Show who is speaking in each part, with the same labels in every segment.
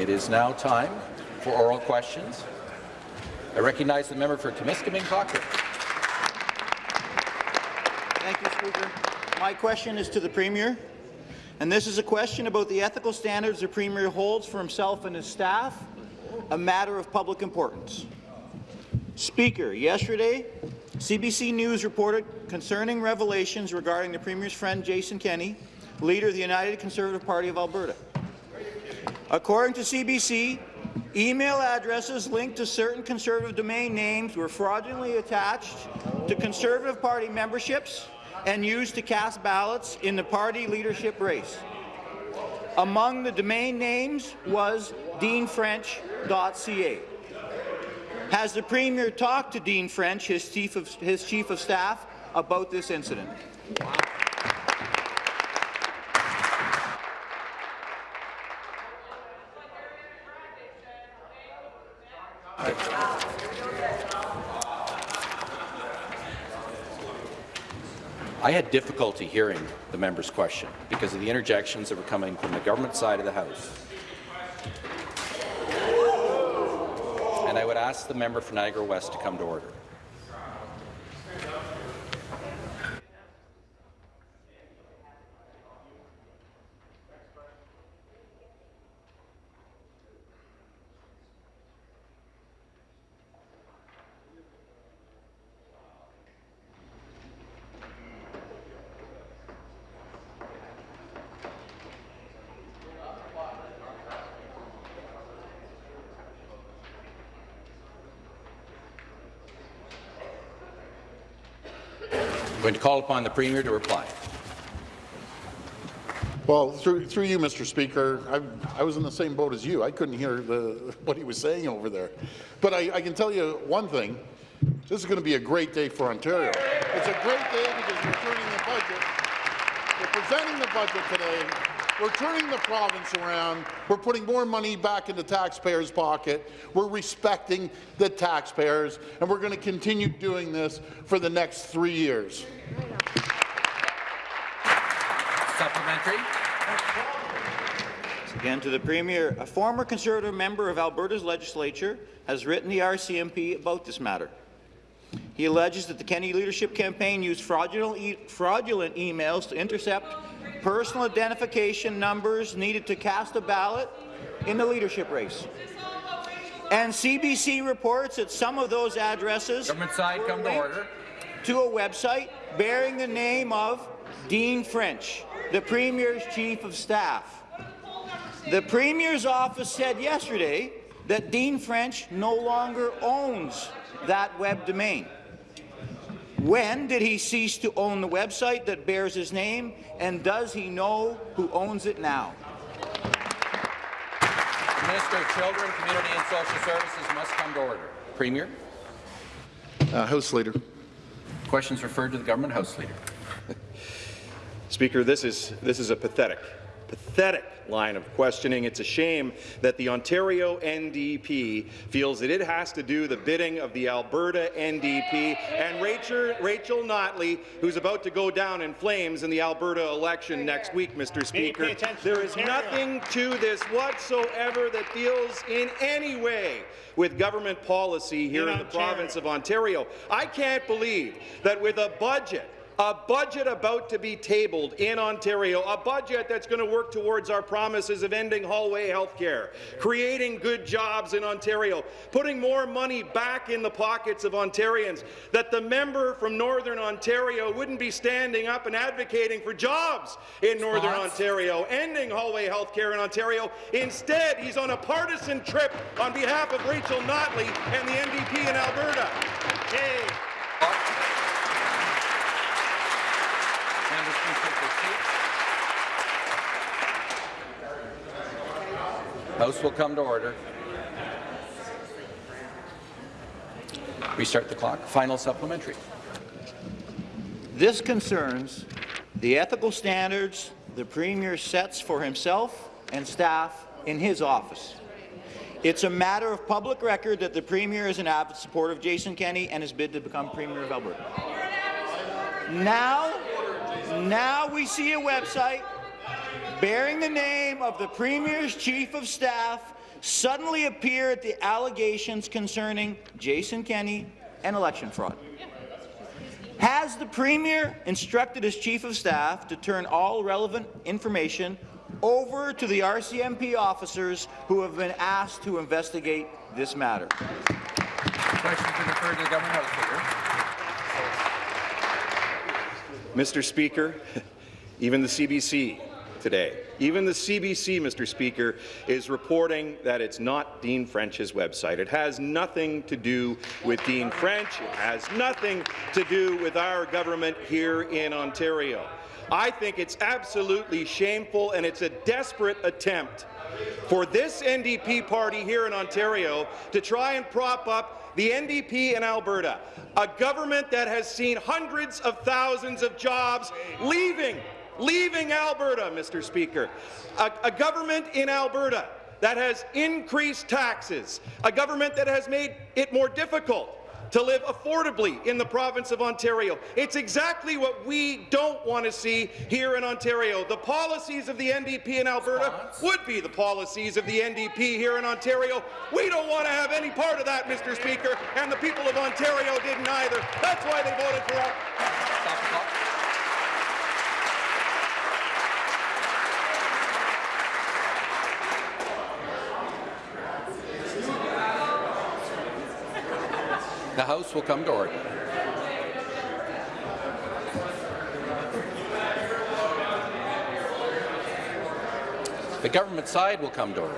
Speaker 1: It is now time for oral questions. I recognize the member for Timiskaming Cochrane.
Speaker 2: Thank you, Speaker. My question is to the Premier, and this is a question about the ethical standards the Premier holds for himself and his staff, a matter of public importance. Speaker, yesterday, CBC News reported concerning revelations regarding the Premier's friend Jason Kenney, leader of the United Conservative Party of Alberta. According to CBC, email addresses linked to certain Conservative domain names were fraudulently attached to Conservative Party memberships and used to cast ballots in the party leadership race. Among the domain names was deanfrench.ca. Has the Premier talked to Dean French, his chief of, his chief of staff, about this incident?
Speaker 1: I had difficulty hearing the member's question because of the interjections that were coming from the government side of the House. And I would ask the member for Niagara West to come to order. Call upon the Premier to reply.
Speaker 3: Well, through, through you, Mr. Speaker, I, I was in the same boat as you. I couldn't hear the, what he was saying over there. But I, I can tell you one thing. This is going to be a great day for Ontario. It's a great day because we're turning the budget. We're presenting the budget today. We're turning the province around. We're putting more money back into taxpayers' pocket. We're respecting the taxpayers, and we're going to continue doing this for the next three years.
Speaker 1: Supplementary.
Speaker 2: Again to the Premier, a former Conservative member of Alberta's legislature has written the RCMP about this matter. He alleges that the Kenney leadership campaign used fraudulent, e fraudulent emails to intercept personal identification numbers needed to cast a ballot in the leadership race. And CBC reports that some of those addresses
Speaker 1: Government side, come to order.
Speaker 2: to a website bearing the name of Dean French, the Premier's Chief of Staff. The Premier's office said yesterday that Dean French no longer owns that web domain. When did he cease to own the website that bears his name, and does he know who owns it now?
Speaker 1: The Minister of Children, Community and Social Services must come to order. Premier.
Speaker 3: Uh, House Leader.
Speaker 1: Questions referred to the government House Leader.
Speaker 4: Speaker, this is, this is a pathetic, pathetic line of questioning. It's a shame that the Ontario NDP feels that it has to do the bidding of the Alberta NDP and Rachel, Rachel Notley, who's about to go down in flames in the Alberta election next week, Mr. Speaker. There is nothing to this whatsoever that deals in any way with government policy here in, in the province of Ontario. I can't believe that with a budget a budget about to be tabled in Ontario, a budget that's going to work towards our promises of ending hallway health care, creating good jobs in Ontario, putting more money back in the pockets of Ontarians, that the member from Northern Ontario wouldn't be standing up and advocating for jobs in Northern Ontario, ending hallway health care in Ontario. Instead, he's on a partisan trip on behalf of Rachel Notley and the NDP in Alberta. Hey.
Speaker 1: House will come to order. Restart the clock. Final supplementary.
Speaker 2: This concerns the ethical standards the Premier sets for himself and staff in his office. It's a matter of public record that the Premier is an avid supporter of Jason Kenney and his bid to become Premier of Alberta. Now, now we see a website bearing the name of the Premier's Chief of Staff suddenly appear at the allegations concerning Jason Kenney and election fraud? Has the Premier instructed his Chief of Staff to turn all relevant information over to the RCMP officers who have been asked to investigate this matter?
Speaker 1: Question to the government.
Speaker 4: Mr. Speaker, even the CBC today, even the CBC, Mr. Speaker, is reporting that it's not Dean French's website. It has nothing to do with Dean French. It has nothing to do with our government here in Ontario. I think it's absolutely shameful and it's a desperate attempt for this NDP party here in Ontario to try and prop up the NDP in Alberta, a government that has seen hundreds of thousands of jobs leaving, leaving Alberta, Mr. Speaker, a, a government in Alberta that has increased taxes, a government that has made it more difficult to live affordably in the province of Ontario. It's exactly what we don't want to see here in Ontario. The policies of the NDP in Alberta would be the policies of the NDP here in Ontario. We don't want to have any part of that, Mr. Speaker, and the people of Ontario didn't either. That's why they voted for us.
Speaker 1: The House will come to order. The government side will come to order.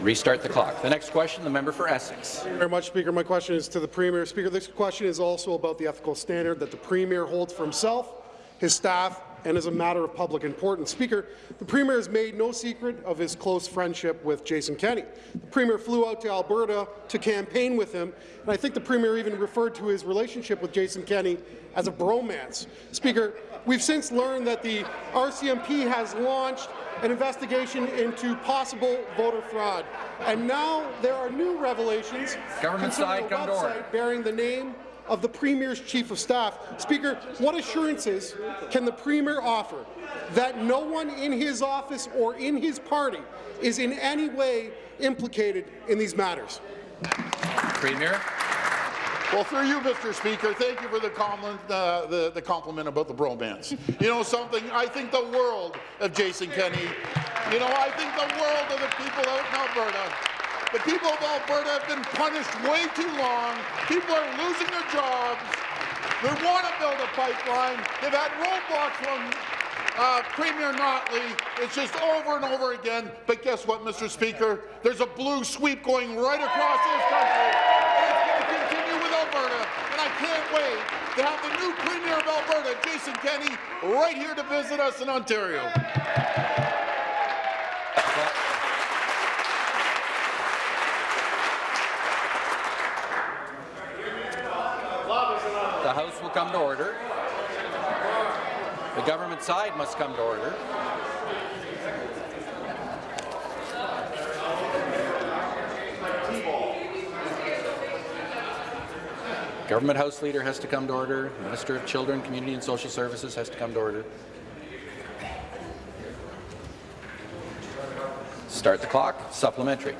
Speaker 1: Restart the clock. The next question, the member for Essex.
Speaker 5: Thank you very much, Speaker. My question is to the Premier. Speaker, this question is also about the ethical standard that the Premier holds for himself, his staff, and as a matter of public importance. Speaker, the Premier has made no secret of his close friendship with Jason Kenney. The Premier flew out to Alberta to campaign with him, and I think the Premier even referred to his relationship with Jason Kenney as a bromance. Speaker, we've since learned that the RCMP has launched an investigation into possible voter fraud. And now there are new revelations
Speaker 1: Government
Speaker 5: concerning
Speaker 1: side,
Speaker 5: a
Speaker 1: come to order.
Speaker 5: website bearing the name of the Premier's Chief of Staff. Speaker, what assurances can the Premier offer that no one in his office or in his party is in any way implicated in these matters?
Speaker 1: Premier.
Speaker 3: Well, through you, Mr. Speaker, thank you for the compliment, uh, the, the compliment about the bromance. You know something? I think the world of Jason Kenney. You know, I think the world of the people out in Alberta. The people of Alberta have been punished way too long. People are losing their jobs. They want to build a pipeline. They've had roadblocks from uh, Premier Notley. It's just over and over again. But guess what, Mr. Speaker? There's a blue sweep going right across this country. And it's going to continue with Alberta. And I can't wait to have the new Premier of Alberta, Jason Kenney, right here to visit us in Ontario.
Speaker 1: The House will come to order. The government side must come to order. Government House Leader has to come to order. Minister of Children, Community and Social Services has to come to order. Start the clock. Supplementary.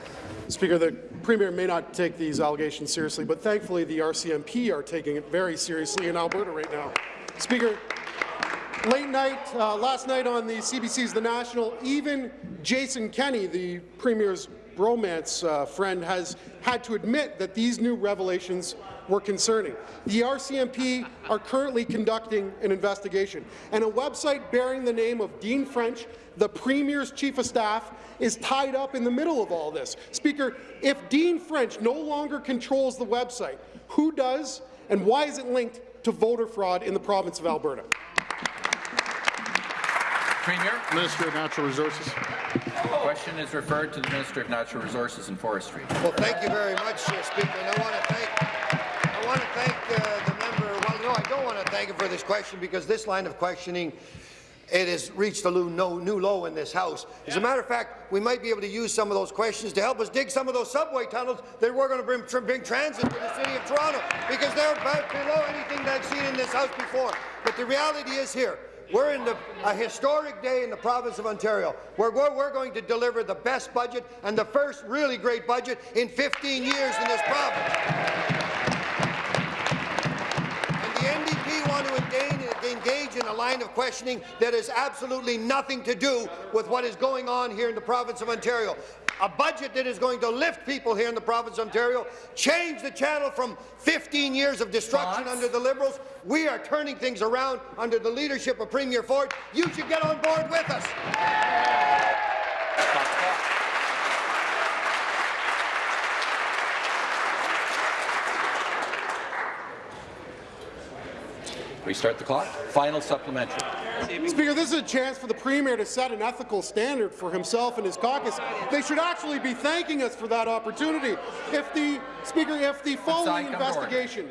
Speaker 5: Speaker, the Premier may not take these allegations seriously, but thankfully the RCMP are taking it very seriously in Alberta right now. Speaker, late night, uh, last night on the CBC's The National, even Jason Kenney, the Premier's bromance uh, friend, has had to admit that these new revelations were concerning. The RCMP are currently conducting an investigation, and a website bearing the name of Dean French, the Premier's Chief of Staff, is tied up in the middle of all this. Speaker, if Dean French no longer controls the website, who does, and why is it linked to voter fraud in the province of Alberta?
Speaker 1: Premier.
Speaker 3: Minister of Natural Resources.
Speaker 1: The Question is referred to the Minister of Natural Resources and Forestry.
Speaker 6: Well, thank you very much, uh, Speaker. And I want to thank, I want to thank uh, the member. Well, no, I don't want to thank him for this question because this line of questioning it has reached a new, low in this House. As a matter of fact, we might be able to use some of those questions to help us dig some of those subway tunnels that we're going to bring, bring transit to the City of Toronto, because they're about below anything that I've seen in this House before. But the reality is here, we're in the, a historic day in the province of Ontario, where we're, we're going to deliver the best budget and the first really great budget in 15 years in this province. Engage, engage in a line of questioning that has absolutely nothing to do with what is going on here in the province of Ontario. A budget that is going to lift people here in the province of Ontario, change the channel from 15 years of destruction under the Liberals. We are turning things around under the leadership of Premier Ford. You should get on board with us.
Speaker 1: Restart the clock. Final supplementary.
Speaker 5: Speaker, this is a chance for the Premier to set an ethical standard for himself and his caucus. They should actually be thanking us for that opportunity. If the Speaker, if the following
Speaker 1: come
Speaker 5: investigation,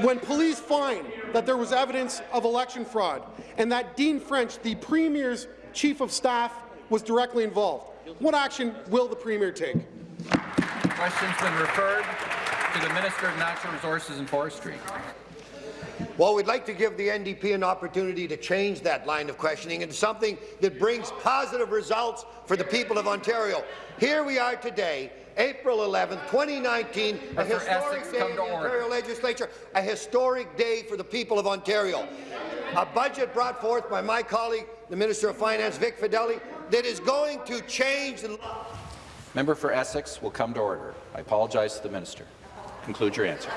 Speaker 5: when police find that there was evidence of election fraud and that Dean French, the Premier's chief of staff, was directly involved, what action will the Premier take?
Speaker 1: Question's been referred to the Minister of Natural Resources and Forestry.
Speaker 6: Well, we'd like to give the NDP an opportunity to change that line of questioning into something that brings positive results for the people of Ontario. Here we are today, April 11, 2019, a historic day in the. Ontario Legislature, a historic day for the people of Ontario. A budget brought forth by my colleague, the Minister of Finance, Vic Fedeli, that is going to change the law.
Speaker 1: Member for Essex will come to order. I apologize to the minister. Conclude your answer.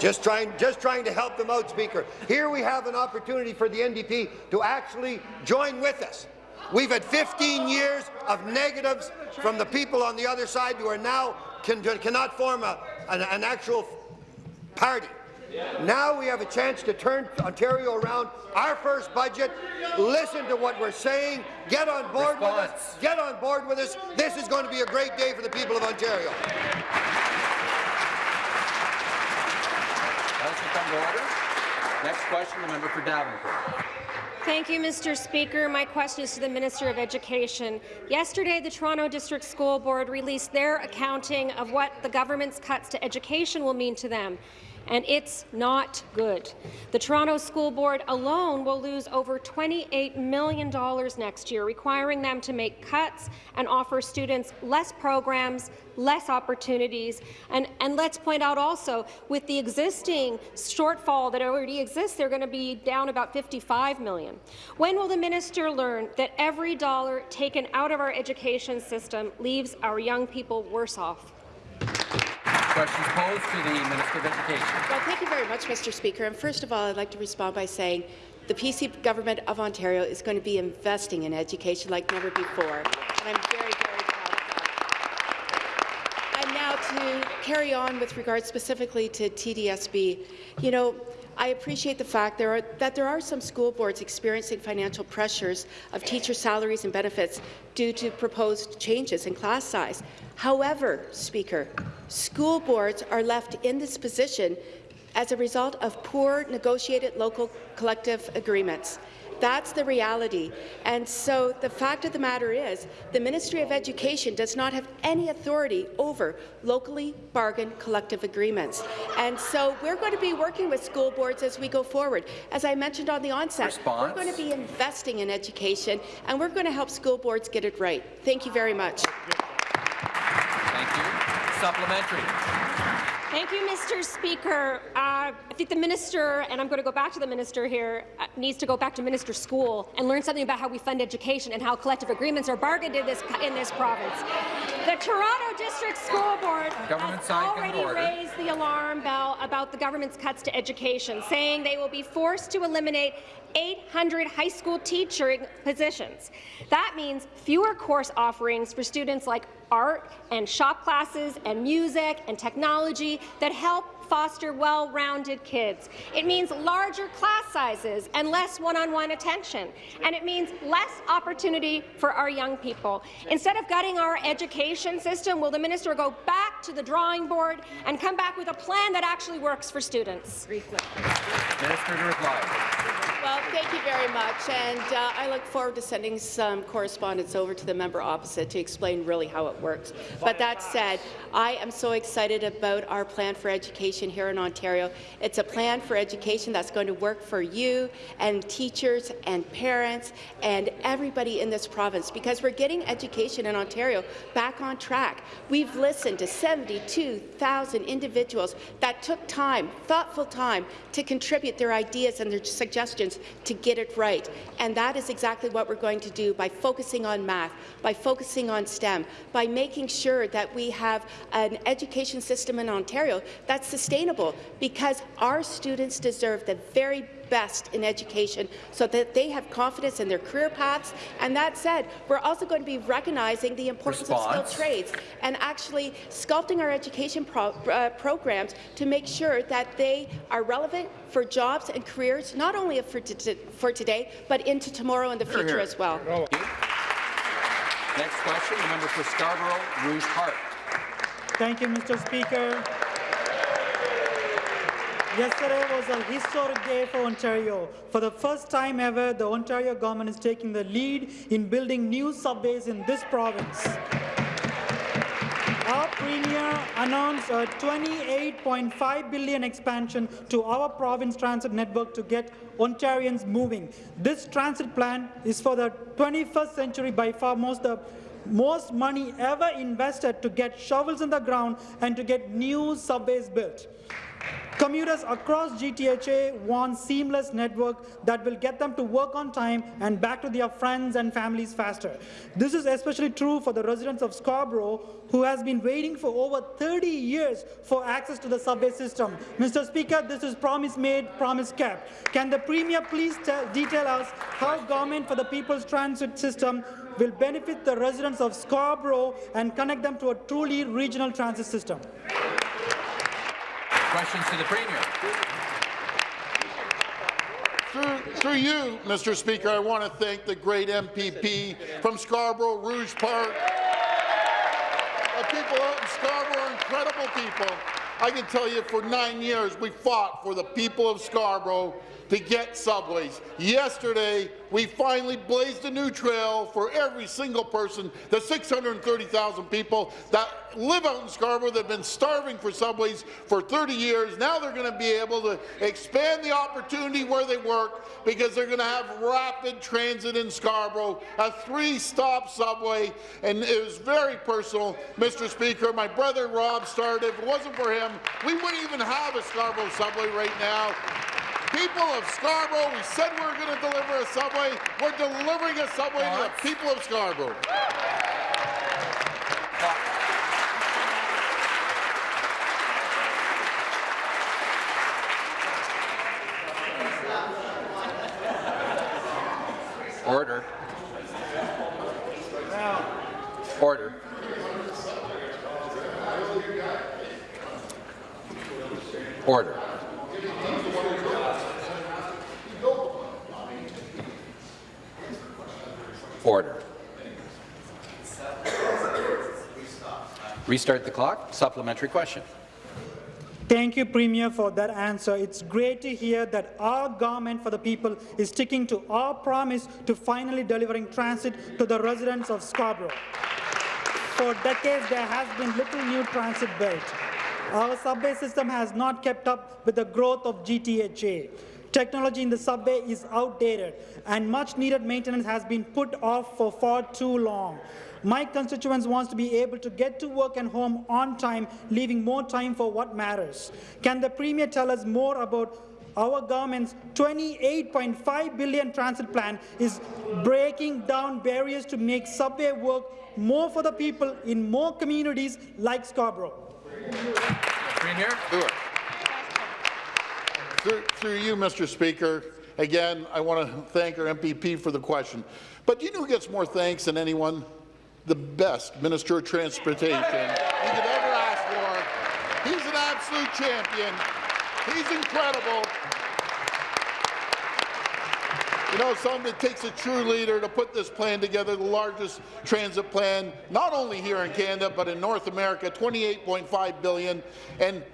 Speaker 6: Just trying, just trying to help them out, Speaker. Here we have an opportunity for the NDP to actually join with us. We've had 15 years of negatives from the people on the other side who are now can, cannot form a, an, an actual party. Now we have a chance to turn Ontario around. Our first budget. Listen to what we're saying. Get on board with us. Get on board with us. This is going to be a great day for the people of Ontario.
Speaker 1: House will come to order. Next question, the member for Davenport.
Speaker 7: Thank you, Mr. Speaker. My question is to the Minister of Education. Yesterday, the Toronto District School Board released their accounting of what the government's cuts to education will mean to them, and it's not good. The Toronto School Board alone will lose over $28 million next year, requiring them to make cuts and offer students less programs, less opportunities, and, and let's point out also, with the existing shortfall that already exists, they're going to be down about $55 million. When will the minister learn that every dollar taken out of our education system leaves our young people worse off?
Speaker 1: Questions posed to the Minister of Education.
Speaker 8: Well, thank you very much, Mr. Speaker. And first of all, I'd like to respond by saying the PC government of Ontario is going to be investing in education like never before. And I'm very, very proud of that. And now to carry on with regard specifically to TDSB, you know, I appreciate the fact there are, that there are some school boards experiencing financial pressures of teacher salaries and benefits due to proposed changes in class size. However, Speaker, school boards are left in this position as a result of poor negotiated local collective agreements. That's the reality. And so the fact of the matter is the Ministry of Education does not have any authority over locally bargained collective agreements. And so we're going to be working with school boards as we go forward. As I mentioned on the onset,
Speaker 1: Response.
Speaker 8: we're going to be investing in education, and we're going to help school boards get it right. Thank you very much.
Speaker 1: Thank you. Supplementary.
Speaker 7: Thank you, Mr. Speaker. Uh, I think the minister, and I'm going to go back to the minister here, uh, needs to go back to minister school and learn something about how we fund education and how collective agreements are bargained in this in this province. The Toronto District School Board
Speaker 1: Government
Speaker 7: has
Speaker 1: side, come to
Speaker 7: already raised the alarm bell about the government's cuts to education, saying they will be forced to eliminate 800 high school teaching positions. That means fewer course offerings for students like art and shop classes and music and technology that help foster well-rounded kids. It means larger class sizes and less one-on-one attention. And it means less opportunity for our young people. Instead of gutting our education system, will the minister go back to the drawing board and come back with a plan that actually works for students?
Speaker 1: Minister to reply.
Speaker 8: Well, thank you very much, and uh, I look forward to sending some correspondence over to the member opposite to explain really how it works. But that said, I am so excited about our plan for education here in Ontario. It's a plan for education that's going to work for you and teachers and parents and everybody in this province because we're getting education in Ontario back on track. We've listened to 72,000 individuals that took time, thoughtful time, to contribute their ideas and their suggestions to get it right. And that is exactly what we're going to do by focusing on math, by focusing on STEM, by making sure that we have an education system in Ontario that's sustainable because our students deserve the very best in education so that they have confidence in their career paths. And that said, we're also going to be recognizing the importance
Speaker 9: Response.
Speaker 8: of skilled trades and actually sculpting our education pro uh, programs to make sure that they are relevant for jobs and careers, not only for, for today, but into tomorrow and the future as well.
Speaker 1: Next question, the member for Scarborough, Rouge Park.
Speaker 10: Thank you, Mr. Speaker. Yesterday was a historic day for Ontario. For the first time ever, the Ontario government is taking the lead in building new subways in this province. Our Premier announced a 28.5 billion expansion to our province transit network to get Ontarians moving. This transit plan is for the 21st century by far most the most money ever invested to get shovels in the ground and to get new subways built. Commuters across GTHA want seamless network that will get them to work on time and back to their friends and families faster. This is especially true for the residents of Scarborough who has been waiting for over 30 years for access to the subway system. Mr. Speaker, this is promise made, promise kept. Can the Premier please detail us how Government for the People's Transit System will benefit the residents of Scarborough and connect them to a truly regional transit system?
Speaker 1: Questions to the Premier.
Speaker 3: Through, through you, Mr. Speaker, I want to thank the great MPP from Scarborough, Rouge Park. The people out in Scarborough are incredible people. I can tell you for nine years we fought for the people of Scarborough to get subways. Yesterday, we finally blazed a new trail for every single person, the 630,000 people that live out in Scarborough that have been starving for subways for 30 years. Now they're going to be able to expand the opportunity where they work because they're going to have rapid transit in Scarborough, a three-stop subway, and it was very personal, Mr. Speaker. My brother Rob started. If it wasn't for him, we wouldn't even have a Scarborough subway right now. People of Scarborough, we said we were going to deliver a subway. We're delivering a subway to the people of Scarborough.
Speaker 1: Order. Order. Order. Order. Restart the clock. Supplementary question.
Speaker 10: Thank you, Premier, for that answer. It's great to hear that our government for the people is sticking to our promise to finally delivering transit to the residents of Scarborough. For decades, there has been little new transit built. Our subway system has not kept up with the growth of GTHA. Technology in the subway is outdated, and much-needed maintenance has been put off for far too long. My constituents wants to be able to get to work and home on time, leaving more time for what matters. Can the Premier tell us more about our government's 28.5 billion transit plan is breaking down barriers to make subway work more for the people in more communities like Scarborough.
Speaker 1: Premier.
Speaker 3: Through, through you, Mr. Speaker, again, I want to thank our MPP for the question. But do you know who gets more thanks than anyone? The best Minister of Transportation you could ever ask for. He's an absolute champion. He's incredible. You know, something it takes a true leader to put this plan together, the largest transit plan, not only here in Canada, but in North America, 28.5 billion. And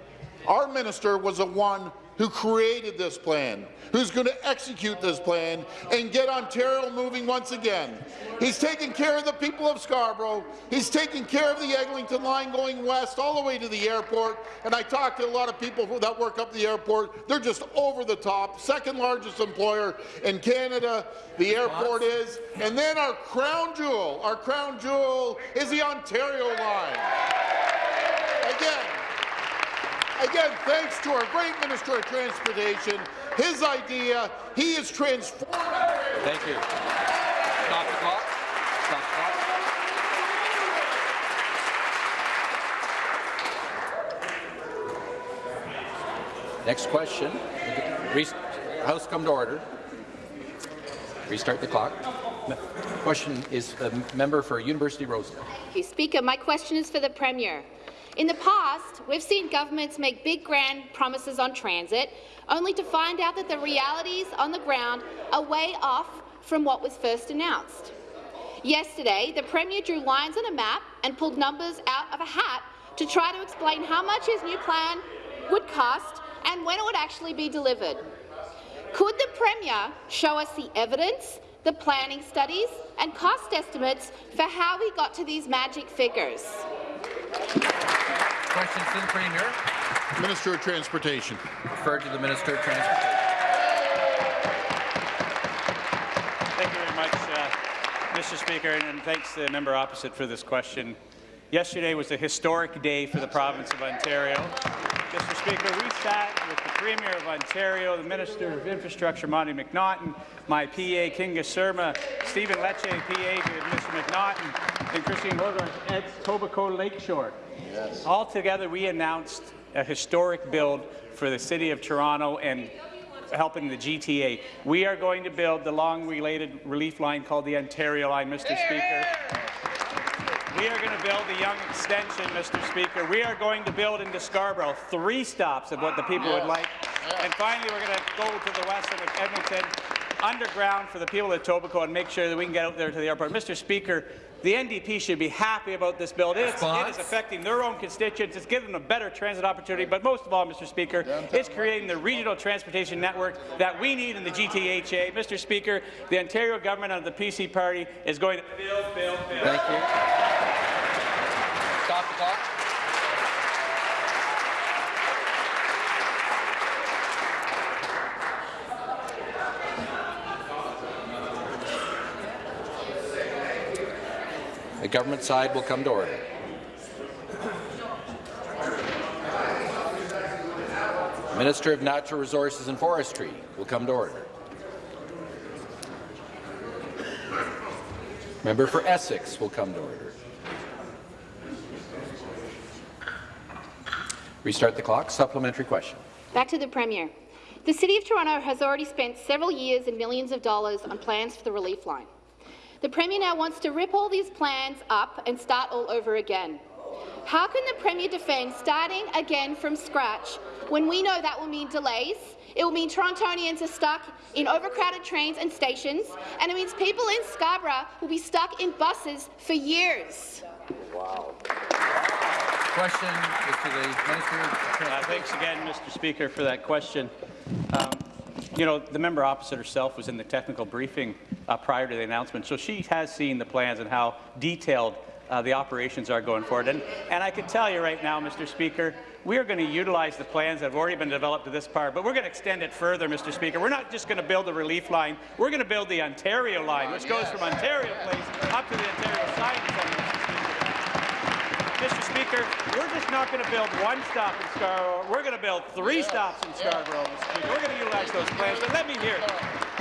Speaker 3: our minister was the one who created this plan, who's going to execute this plan and get Ontario moving once again. He's taking care of the people of Scarborough. He's taking care of the Eglinton line going west all the way to the airport. And I talked to a lot of people that work up the airport. They're just over the top. Second largest employer in Canada, the airport is. And then our crown jewel, our crown jewel is the Ontario line. Again, Again, thanks to our great Minister of Transportation, his idea, he is transformed.
Speaker 1: Thank you. Stop the clock. Stop the clock. Next question. House come to order. Restart the clock. Question is the member for University Rosedale.
Speaker 11: Thank you, Speaker. My question is for the Premier. In the past, we've seen governments make big grand promises on transit, only to find out that the realities on the ground are way off from what was first announced. Yesterday, the Premier drew lines on a map and pulled numbers out of a hat to try to explain how much his new plan would cost and when it would actually be delivered. Could the Premier show us the evidence, the planning studies and cost estimates for how we got to these magic figures?
Speaker 1: Questions to the Premier.
Speaker 3: Minister of Transportation.
Speaker 1: Referred to the Minister of Transportation.
Speaker 12: Thank you very much, uh, Mr. Speaker, and, and thanks to the member opposite for this question. Yesterday was a historic day for the province of Ontario. Mr. Speaker, we sat with the Premier of Ontario, the Minister of Infrastructure, Monte McNaughton, my PA, Kinga Surma, Stephen Lecce, PA to Mr. McNaughton, and Christine Hogarth at Etobicoke Lakeshore. Yes. All together, we announced a historic build for the City of Toronto and helping the GTA. We are going to build the long-related relief line called the Ontario Line, Mr. Speaker. We are going to build the Yonge Extension, Mr. Speaker. We are going to build into Scarborough three stops of what the people would like. And finally, we're going to go to the west end of Eglinton, underground for the people of Etobicoke, and make sure that we can get out there to the airport. Mr. Speaker, the NDP should be happy about this bill. It is, it is affecting their own constituents. It's giving them a better transit opportunity. But most of all, Mr. Speaker, it's creating the regional transportation network that we need in the GTHA. Mr. Speaker, the Ontario government under the PC party is going to build, build, build.
Speaker 1: Thank you. Stop the. The government side will come to order. Minister of Natural Resources and Forestry will come to order. Member for Essex will come to order. Restart the clock. Supplementary question.
Speaker 11: Back to the Premier. The City of Toronto has already spent several years and millions of dollars on plans for the relief line. The Premier now wants to rip all these plans up and start all over again. How can the Premier defend starting again from scratch when we know that will mean delays, it will mean Torontonians are stuck in overcrowded trains and stations, and it means people in Scarborough will be stuck in buses for years?
Speaker 12: Wow.
Speaker 1: Question is to the Minister
Speaker 12: Uh, thanks again, Mr. Speaker, for that question. Um, you know, the member opposite herself was in the technical briefing uh, prior to the announcement, so she has seen the plans and how detailed uh, the operations are going forward. And, and I can tell you right now, Mr. Speaker, we are going to utilize the plans that have already been developed to this part, but we're going to extend it further, Mr. Speaker. We're not just going to build a relief line. We're going to build the Ontario line, which goes from Ontario Place up to the Ontario Science Centre, Mr. Speaker, we're just not going to build one stop in Scarborough. We're going to build three stops in Scarborough, Mr. Speaker. We're going to utilize those plans. But let me hear it.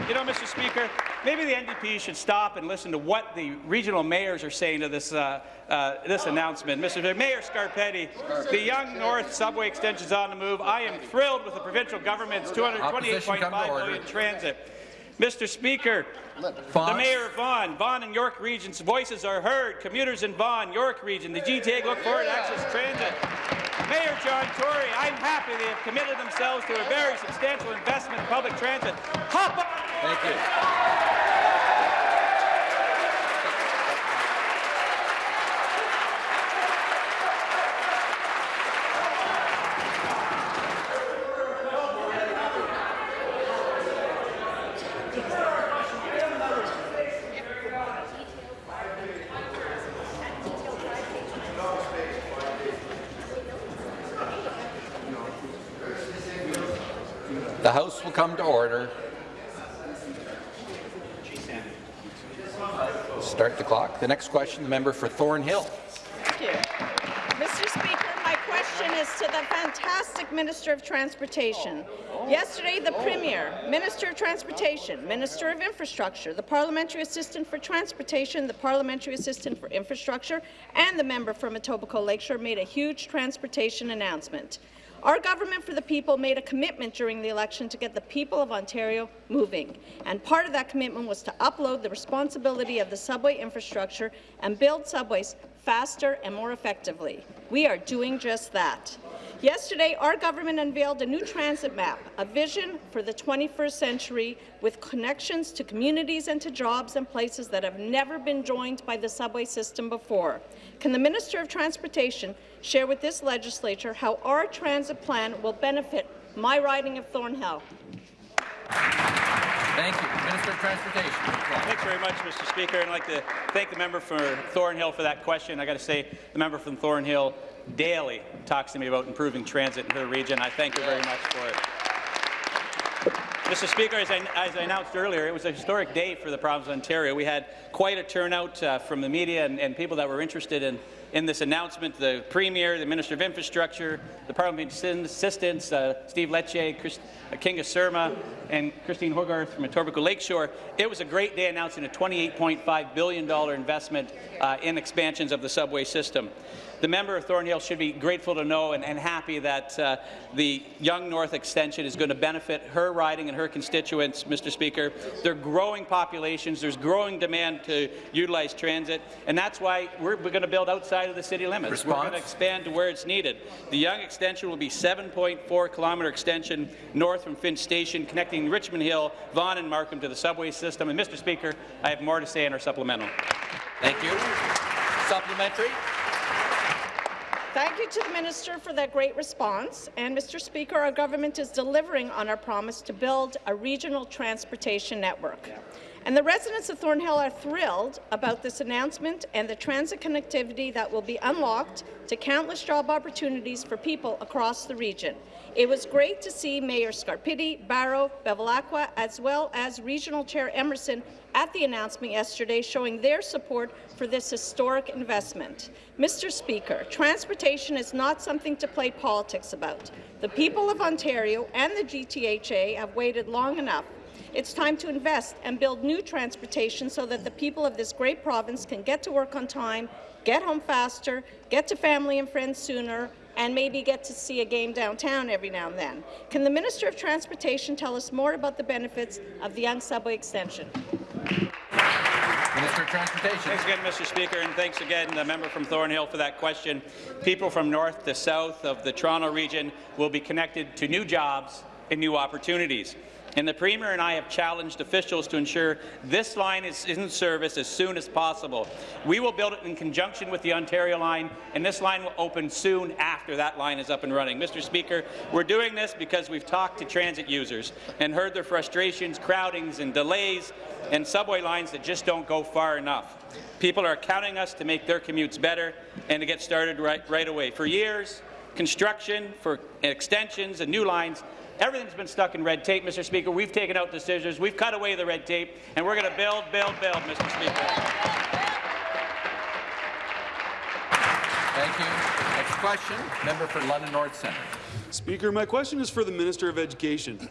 Speaker 12: You know, Mr. Speaker, maybe the NDP should stop and listen to what the regional mayors are saying to this uh, uh, this announcement. Mr. Mayor Scarpitti, the Yonge North subway extension is on the move. I am thrilled with the provincial government's 228.5 million transit. Mr. Speaker, the Mayor of Vaughan, Vaughan and York regions' voices are heard. Commuters in Vaughan, York region, the GTA look forward to access transit. Mayor John Tory, I'm happy they have committed themselves to a very substantial investment in public transit. Hop on!
Speaker 1: Thank you. The House will come to order. Start the next question, the member for Thornhill.
Speaker 13: Thank you. Mr. Speaker, my question is to the fantastic Minister of Transportation. Yesterday, the Premier, Minister of Transportation, Minister of Infrastructure, the Parliamentary Assistant for Transportation, the Parliamentary Assistant for Infrastructure, and the member from Etobicoke Lakeshore made a huge transportation announcement. Our government for the people made a commitment during the election to get the people of Ontario moving, and part of that commitment was to upload the responsibility of the subway infrastructure and build subways faster and more effectively. We are doing just that. Yesterday, our government unveiled a new transit map, a vision for the 21st century with connections to communities and to jobs and places that have never been joined by the subway system before. Can the Minister of Transportation share with this legislature how our transit plan will benefit my riding of Thornhill?
Speaker 1: Thank you. Minister of Transportation.
Speaker 12: Thanks very much, Mr. Speaker. And I'd like to thank the member for Thornhill for that question. I got to say, the member from Thornhill daily talks to me about improving transit in her region. I thank her very much for it. Mr. Speaker, as I, as I, announced earlier, it was a historic day for the province of Ontario. We had quite a turnout uh, from the media and, and, people that were interested in, in this announcement. The Premier, the Minister of Infrastructure, the Parliamentary Assistants, uh, Steve Lecce, Chris, uh, Kinga Surma, and Christine Hogarth from Etobicoke Lakeshore. It was a great day announcing a $28.5 billion investment uh, in expansions of the subway system the member of Thornhill should be grateful to know and, and happy that uh, the Yonge North extension is going to benefit her riding and her constituents, Mr. Speaker. There are growing populations, there's growing demand to utilize transit, and that's why we're, we're going to build outside of the city limits.
Speaker 1: Response?
Speaker 12: We're going to expand to where it's needed. The Yonge extension will be 7.4 kilometre extension north from Finch Station, connecting Richmond Hill, Vaughan and Markham to the subway system. And Mr. Speaker, I have more to say in our supplemental.
Speaker 1: Thank you. Supplementary.
Speaker 13: Thank you to the Minister for that great response. And, Mr. Speaker, our government is delivering on our promise to build a regional transportation network. And the residents of Thornhill are thrilled about this announcement and the transit connectivity that will be unlocked to countless job opportunities for people across the region. It was great to see Mayor Scarpitti, Barrow, Bevilacqua, as well as Regional Chair Emmerson at the announcement yesterday showing their support for this historic investment. Mr. Speaker, transportation is not something to play politics about. The people of Ontario and the GTHA have waited long enough it's time to invest and build new transportation so that the people of this great province can get to work on time, get home faster, get to family and friends sooner, and maybe get to see a game downtown every now and then. Can the Minister of Transportation tell us more about the benefits of the Yonge Subway Extension?
Speaker 1: Minister of Transportation.
Speaker 12: Thanks again, Mr. Speaker, and thanks again, the member from Thornhill, for that question. People from north to south of the Toronto region will be connected to new jobs and new opportunities. And the Premier and I have challenged officials to ensure this line is in service as soon as possible. We will build it in conjunction with the Ontario line, and this line will open soon after that line is up and running. Mr. Speaker, we're doing this because we've talked to transit users and heard their frustrations, crowdings and delays, and subway lines that just don't go far enough. People are counting on us to make their commutes better and to get started right, right away. For years, construction, for extensions and new lines Everything's been stuck in red tape, Mr. Speaker. We've taken out the scissors. We've cut away the red tape, and we're going to build, build, build, Mr. Speaker.
Speaker 1: Thank you. Next question, member for London North Centre.
Speaker 14: Speaker, my question is for the Minister of Education.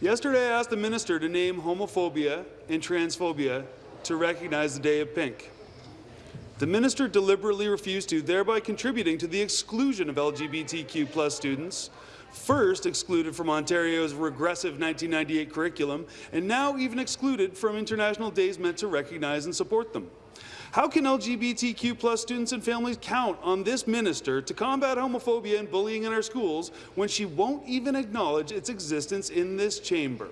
Speaker 14: Yesterday, I asked the minister to name homophobia and transphobia to recognize the Day of Pink. The minister deliberately refused to, thereby contributing to the exclusion of LGBTQ students first excluded from Ontario's regressive 1998 curriculum, and now even excluded from international days meant to recognize and support them. How can LGBTQ plus students and families count on this minister to combat homophobia and bullying in our schools when she won't even acknowledge its existence in this chamber?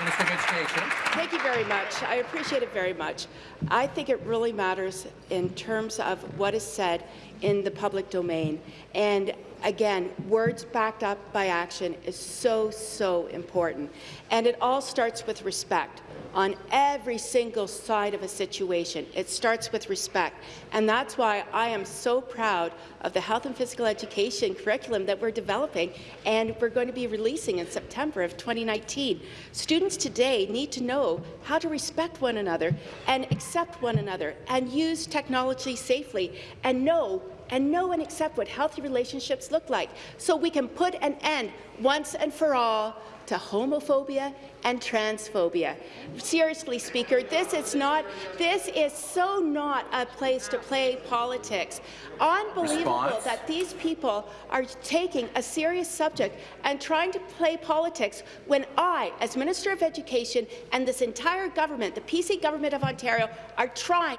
Speaker 1: Minister of Education.
Speaker 8: Thank you very much. I appreciate it very much. I think it really matters in terms of what is said in the public domain. And again, words backed up by action is so, so important. And it all starts with respect on every single side of a situation. It starts with respect. And that's why I am so proud of the health and physical education curriculum that we're developing and we're going to be releasing in September of 2019. Students today need to know how to respect one another and accept one another and use technology safely and know and know and accept what healthy relationships look like so we can put an end once and for all to homophobia and transphobia. Seriously, Speaker, this is not, this is so not a place to play politics. Unbelievable
Speaker 1: Response.
Speaker 8: that these people are taking a serious subject and trying to play politics when I, as Minister of Education, and this entire government, the PC government of Ontario, are trying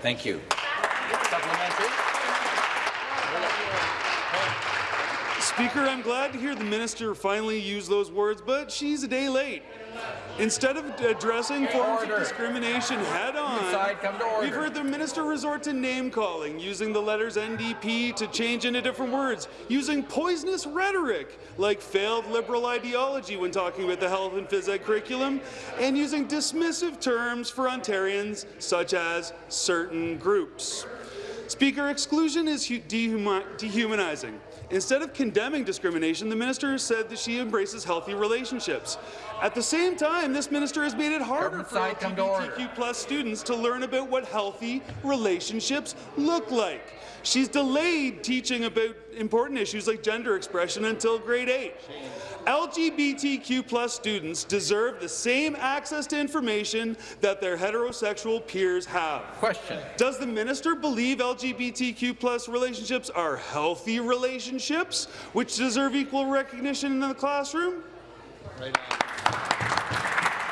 Speaker 1: Thank you. Supplementary.
Speaker 15: Speaker, I'm glad to hear the minister finally use those words, but she's a day late. Instead of addressing forms
Speaker 1: Order.
Speaker 15: of discrimination head-on,
Speaker 1: Inside, come to order.
Speaker 15: we've heard the minister resort to name-calling, using the letters NDP to change into different words, using poisonous rhetoric like failed liberal ideology when talking about the health and phys ed curriculum, and using dismissive terms for Ontarians such as certain groups. Speaker, exclusion is dehumanizing. Instead of condemning discrimination, the minister has said that she embraces healthy relationships. At the same time, this minister has made it harder for
Speaker 1: side, come to order.
Speaker 15: LGBTQ plus students to learn about what healthy relationships look like. She's delayed teaching about important issues like gender expression until grade 8. LGBTQ plus students deserve the same access to information that their heterosexual peers have.
Speaker 1: Question.
Speaker 15: Does the minister believe LGBTQ plus relationships are healthy relationships, which deserve equal recognition in the classroom?
Speaker 1: Right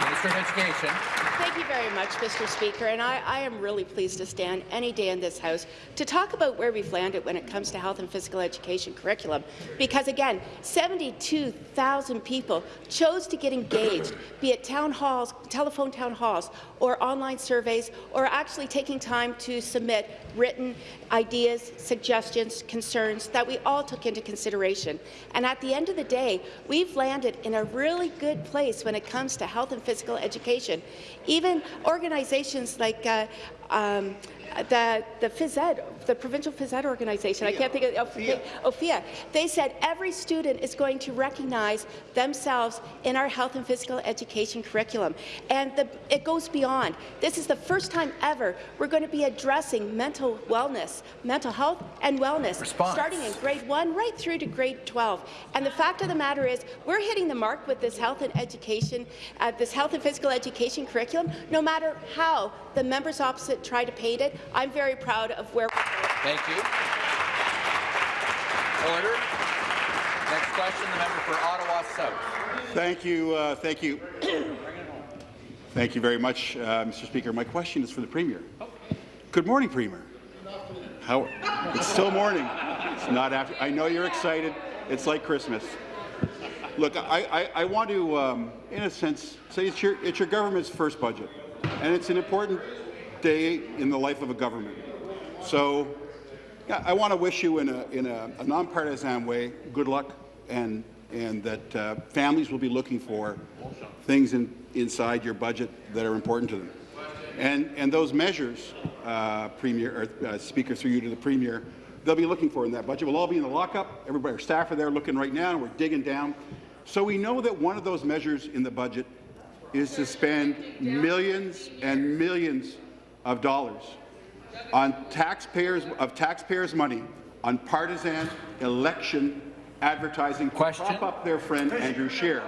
Speaker 1: Minister of Education.
Speaker 8: Thank you very much, Mr. Speaker, and I, I, am really pleased to stand any day in this House to talk about where we've landed when it comes to health and physical education curriculum, because again, 72,000 people chose to get engaged, be it town halls, telephone town halls, or online surveys, or actually taking time to submit written ideas, suggestions, concerns that we all took into consideration. And at the end of the day, we've landed in a really good place when it comes to health and physical education. Even organizations like uh, um, the, the phys ed, the provincial phys ed organization, I can't think of Ophea. Ophea. They said every student is going to recognize themselves in our health and physical education curriculum. And the, it goes beyond. This is the first time ever we're going to be addressing mental wellness, mental health and wellness,
Speaker 1: Response.
Speaker 8: starting in grade 1 right through to grade 12. And the fact of the matter is, we're hitting the mark with this health and education, uh, this health and physical education curriculum, no matter how the members opposite try to paint it. I'm very proud of where we're going.
Speaker 1: Thank you. Order. Next question, the member for Ottawa South.
Speaker 16: Thank you. Uh, thank you. thank you very much, uh, Mr. Speaker. My question is for the Premier. Good morning, Premier. How? It's still morning. It's not after. I know you're excited. It's like Christmas. Look, I, I, I want to, um, in a sense, say it's your, it's your government's first budget, and it's an important day in the life of a government. So, yeah, I want to wish you in a, in a, a nonpartisan way good luck, and, and that uh, families will be looking for things in, inside your budget that are important to them. And, and those measures, uh, Premier, or, uh, Speaker, through you to the Premier, they'll be looking for in that budget. We'll all be in the lockup. Everybody, our staff are there looking right now, and we're digging down. So we know that one of those measures in the budget is to spend millions and millions of dollars on taxpayers of taxpayers' money on partisan election advertising to prop up their friend Andrew Scheer.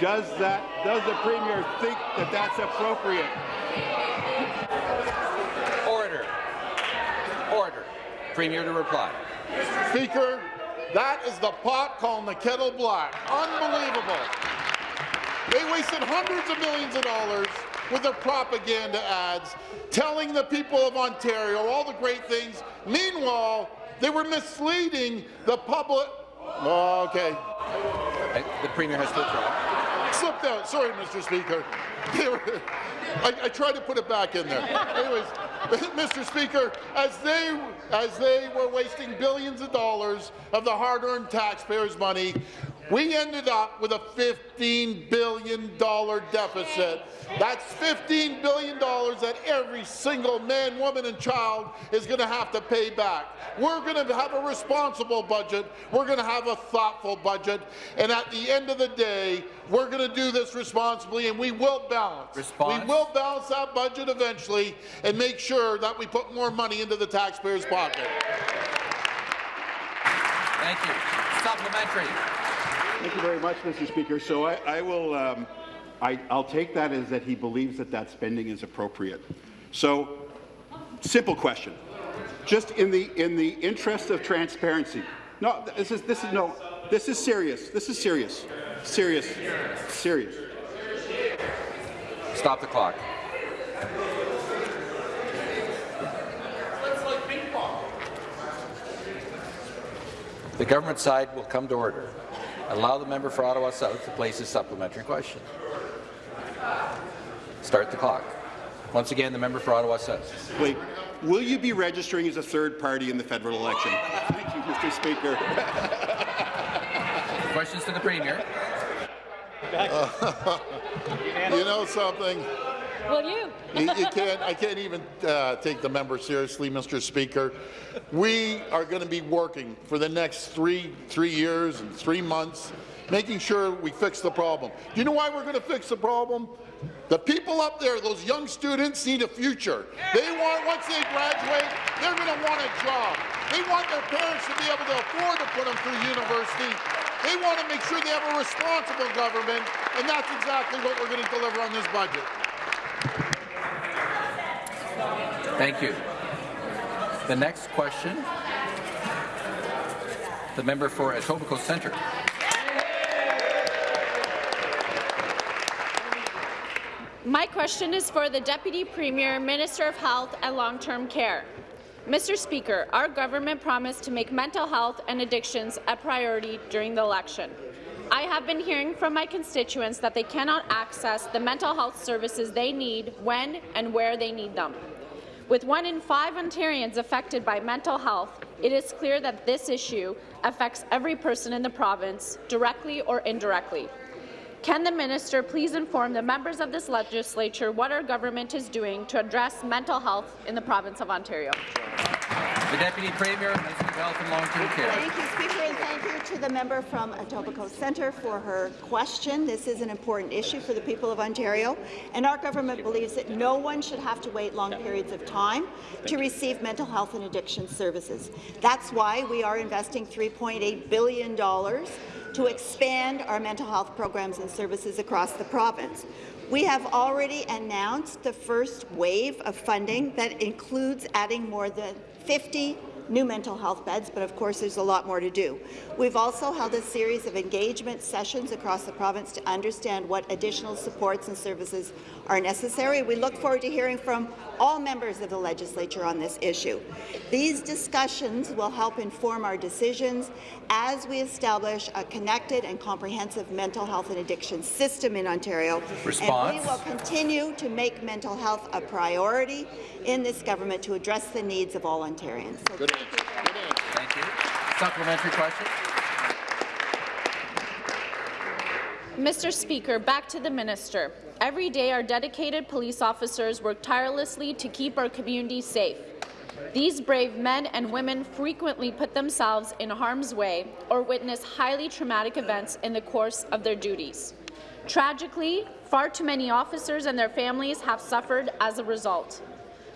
Speaker 16: Does that does the premier think that that's appropriate?
Speaker 1: Order. Order. Premier to reply.
Speaker 3: Speaker, that is the pot calling the kettle black. Unbelievable. They wasted hundreds of millions of dollars with the propaganda ads, telling the people of Ontario all the great things. Meanwhile, they were misleading the public. Oh, okay.
Speaker 1: The Premier has to withdraw.
Speaker 3: Slipped out. Sorry, Mr. Speaker. Were- I, I tried to put it back in there. Anyways, Mr. Speaker, as they as they were wasting billions of dollars of the hard-earned taxpayers' money, we ended up with a $15 billion deficit. That's $15 billion that every single man, woman, and child is going to have to pay back. We're going to have a responsible budget. We're going to have a thoughtful budget. And at the end of the day, we're going to do this responsibly, and we will balance.
Speaker 1: Response.
Speaker 3: We will balance that budget eventually and make sure that we put more money into the taxpayers' pocket.
Speaker 1: Thank you. Supplementary.
Speaker 16: Thank you very much, Mr. Speaker. So I, I will, um, I, I'll take that as that he believes that that spending is appropriate. So, simple question. Just in the in the interest of transparency. No, this is this is no. This is serious. This is serious. Serious. Serious.
Speaker 1: Stop the clock. The government side will come to order. Allow the member for Ottawa South to place his supplementary question. Start the clock. Once again, the member for Ottawa South.
Speaker 16: Wait. Will you be registering as a third party in the federal election? Thank you, Mr. Speaker.
Speaker 1: Questions to the Premier.
Speaker 3: you know something?
Speaker 7: Will you?
Speaker 3: you, you can't, I can't even uh, take the member seriously, Mr. Speaker. We are going to be working for the next three, three years and three months, making sure we fix the problem. Do you know why we're going to fix the problem? The people up there, those young students, need a future. They want, once they graduate, they're going to want a job. They want their parents to be able to afford to put them through university. They want to make sure they have a responsible government, and that's exactly what we're going to deliver on this budget.
Speaker 1: Thank you. The next question, the member for Etobicoke Centre.
Speaker 17: My question is for the Deputy Premier, Minister of Health and Long-Term Care. Mr. Speaker, our government promised to make mental health and addictions a priority during the election. I have been hearing from my constituents that they cannot access the mental health services they need when and where they need them. With one in five Ontarians affected by mental health, it is clear that this issue affects every person in the province, directly or indirectly. Can the minister please inform the members of this legislature what our government is doing to address mental health in the province of Ontario?
Speaker 1: The Deputy Premier, Minister of Health and Long-Term Care.
Speaker 18: Thank you, Speaker, and thank you to the member from Etobicoke Centre for her question. This is an important issue for the people of Ontario, and our government believes that no one should have to wait long periods of time to receive mental health and addiction services. That's why we are investing $3.8 billion to expand our mental health programs and services across the province. We have already announced the first wave of funding that includes adding more than 50 new mental health beds, but of course there's a lot more to do. We've also held a series of engagement sessions across the province to understand what additional supports and services are necessary. We look forward to hearing from all members of the legislature on this issue. These discussions will help inform our decisions as we establish a connected and comprehensive mental health and addiction system in Ontario.
Speaker 1: Response.
Speaker 18: And we will continue to make mental health a priority in this government to address the needs of all Ontarians. So
Speaker 1: Good answer. Good answer. Thank you. Supplementary question.
Speaker 17: Mr. Speaker, back to the minister. Every day, our dedicated police officers work tirelessly to keep our community safe. These brave men and women frequently put themselves in harm's way or witness highly traumatic events in the course of their duties. Tragically, far too many officers and their families have suffered as a result.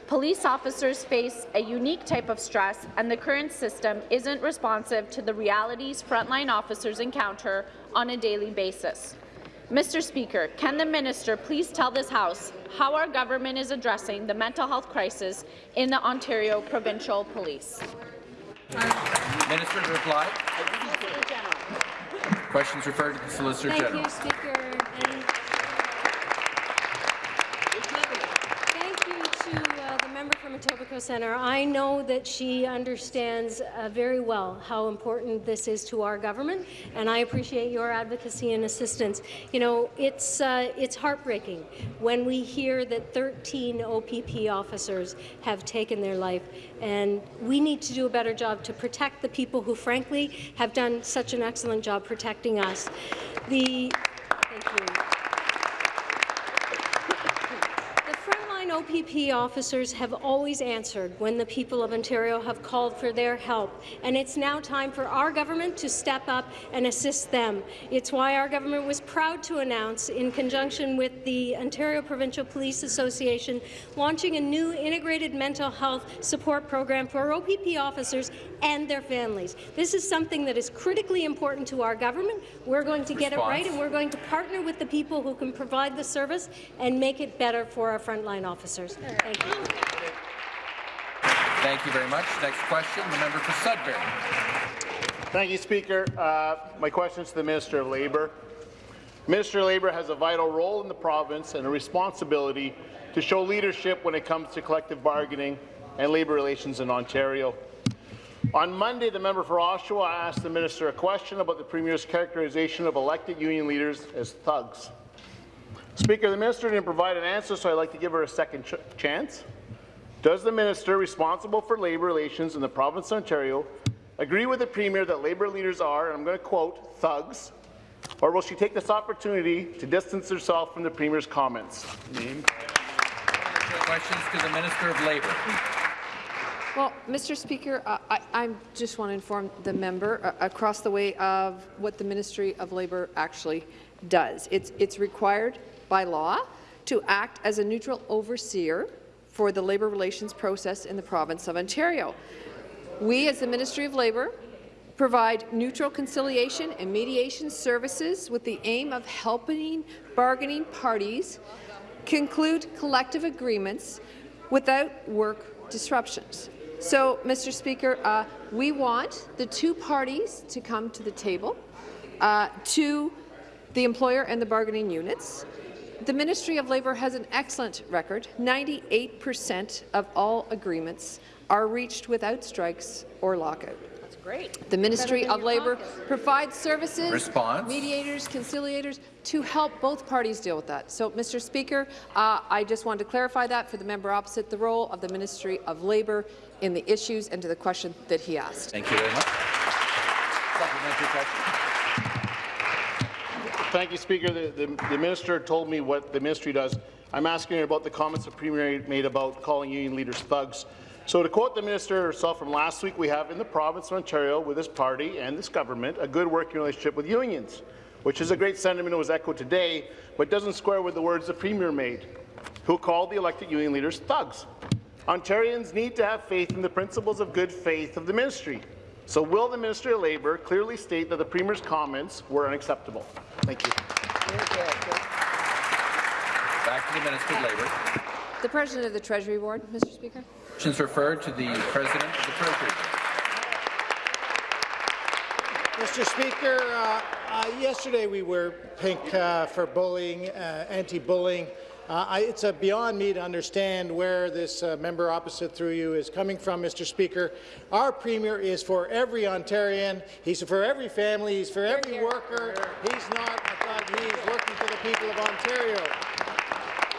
Speaker 17: Police officers face a unique type of stress, and the current system isn't responsive to the realities frontline officers encounter on a daily basis. Mr. Speaker, can the minister please tell this House how our government is addressing the mental health crisis in the Ontario Provincial Police?
Speaker 1: Minister to reply. Questions referred to the Solicitor
Speaker 7: Thank
Speaker 1: General.
Speaker 7: you, Speaker. And thank you to uh, the member from Etobicoke
Speaker 19: Centre, I know that she understands uh, very well how important this is to our government, and I appreciate your advocacy and assistance. You know, it's, uh, it's heartbreaking when we hear that 13 OPP officers have taken their life, and we need to do a better job to protect the people who, frankly, have done such an excellent job protecting us. The, thank you. The OPP officers have always answered when the people of Ontario have called for their help, and it's now time for our government to step up and assist them. It's why our government was proud to announce, in conjunction with the Ontario Provincial Police Association, launching a new integrated mental health support program for OPP officers and their families. This is something that is critically important to our government. We're going to get it right, and we're going to partner with the people who can provide the service and make it better for our frontline officers. Thank you.
Speaker 1: Thank you very much. Next question, the member for Sudbury.
Speaker 20: Thank you, Speaker. Uh, my question is to the Minister of Labour. Minister of Labour has a vital role in the province and a responsibility to show leadership when it comes to collective bargaining and labour relations in Ontario. On Monday, the member for Oshawa asked the minister a question about the Premier's characterization of elected union leaders as thugs. Speaker, the minister didn't provide an answer, so I'd like to give her a second ch chance. Does the minister responsible for labour relations in the province of Ontario agree with the Premier that labour leaders are, and I'm going to quote, thugs, or will she take this opportunity to distance herself from the Premier's comments?
Speaker 1: Questions to the Minister of Labour.
Speaker 21: Well, Mr. Speaker, uh, I, I just want to inform the member uh, across the way of what the Ministry of Labour actually does. It's, it's required by law to act as a neutral overseer for the labour relations process in the province of Ontario. We, as the Ministry of Labour, provide neutral conciliation and mediation services with the aim of helping bargaining parties conclude collective agreements without work disruptions. So, Mr. Speaker, uh, we want the two parties to come to the table, uh, to the employer and the bargaining units. The Ministry of Labour has an excellent record. 98 per cent of all agreements are reached without strikes or lockout.
Speaker 22: That's great.
Speaker 21: The Ministry of Labour
Speaker 22: caucus.
Speaker 21: provides services,
Speaker 1: Response.
Speaker 21: mediators, conciliators to help both parties deal with that. So, Mr. Speaker, uh, I just wanted to clarify that for the member opposite, the role of the Ministry of Labour in the issues and to the question that he asked.
Speaker 1: Thank you very much. Supplementary question.
Speaker 20: Thank you, Speaker. The, the, the minister told me what the ministry does. I'm asking about the comments the Premier made about calling union leaders thugs. So to quote the minister herself from last week, we have in the province of Ontario, with this party and this government, a good working relationship with unions, which is a great sentiment that was echoed today, but doesn't square with the words the Premier made, who called the elected union leaders thugs. Ontarians need to have faith in the principles of good faith of the ministry. So will the Ministry of Labour clearly state that the Premier's comments were unacceptable? Thank you.
Speaker 1: Back to the Minister of Labour.
Speaker 21: The President of the Treasury Board, Mr. Speaker.
Speaker 1: Questions referred to the President of the Treasury.
Speaker 23: Mr. Speaker, uh, uh, yesterday we were pink uh, for bullying, uh, anti-bullying. Uh, I, it's uh, beyond me to understand where this uh, member opposite through you is coming from, Mr. Speaker. Our Premier is for every Ontarian. He's for every family. He's for every worker. He's not a thug. He's working for the people of Ontario.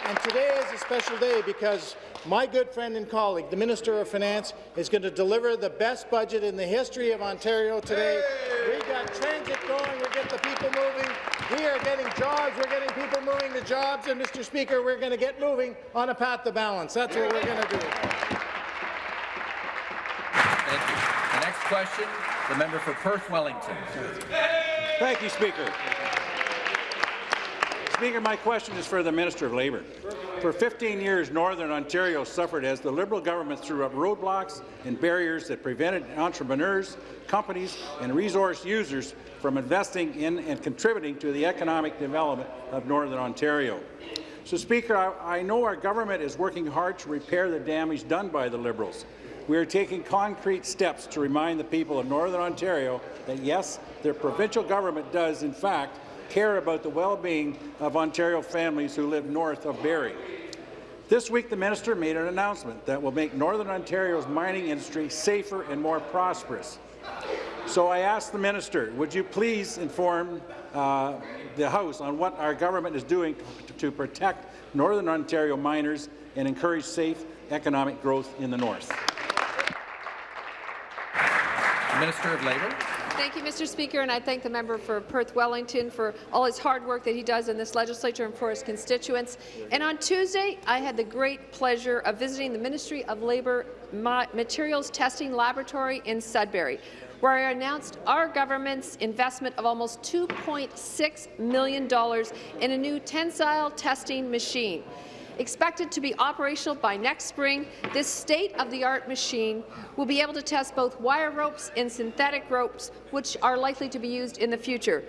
Speaker 23: And today is a special day because my good friend and colleague, the Minister of Finance, is going to deliver the best budget in the history of Ontario today. We got transit going, we get the people moving, we are getting jobs, we're getting people moving to jobs, and Mr. Speaker, we're going to get moving on a path to balance. That's what we're going to do.
Speaker 1: Thank you. The next question, the member for Perth Wellington.
Speaker 24: Thank you, Speaker. Speaker, my question is for the Minister of Labour. For 15 years, Northern Ontario suffered as the Liberal government threw up roadblocks and barriers that prevented entrepreneurs, companies and resource users from investing in and contributing to the economic development of Northern Ontario. So, Speaker, I, I know our government is working hard to repair the damage done by the Liberals. We are taking concrete steps to remind the people of Northern Ontario that, yes, their provincial government does, in fact, care about the well-being of Ontario families who live north of Barrie. This week, the minister made an announcement that will make Northern Ontario's mining industry safer and more prosperous. So I asked the minister, would you please inform uh, the House on what our government is doing to, to protect Northern Ontario miners and encourage safe economic growth in the north?
Speaker 1: Minister of Labour.
Speaker 21: Thank you, Mr. Speaker, and I thank the member for Perth Wellington for all his hard work that he does in this legislature and for his constituents. And on Tuesday, I had the great pleasure of visiting the Ministry of Labour Materials Testing Laboratory in Sudbury, where I announced our government's investment of almost $2.6 million in a new tensile testing machine. Expected to be operational by next spring, this state-of-the-art machine will be able to test both wire ropes and synthetic ropes, which are likely to be used in the future.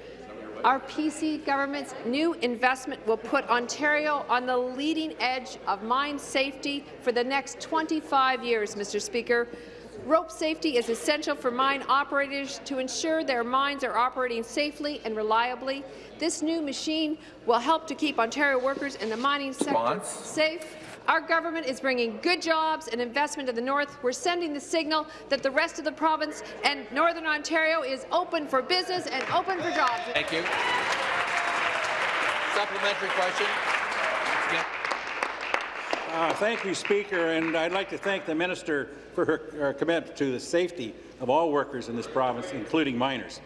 Speaker 21: Our PC government's new investment will put Ontario on the leading edge of mine safety for the next 25 years, Mr. Speaker. Rope safety is essential for mine operators to ensure their mines are operating safely and reliably. This new machine will help to keep Ontario workers in the mining sector safe. Our government is bringing good jobs and investment to the north. We're sending the signal that the rest of the province and Northern Ontario is open for business and open for jobs.
Speaker 1: Thank you. Supplementary question.
Speaker 24: Uh, thank you, Speaker, and I'd like to thank the minister for her, her, commitment to the safety of all workers in this province, including miners.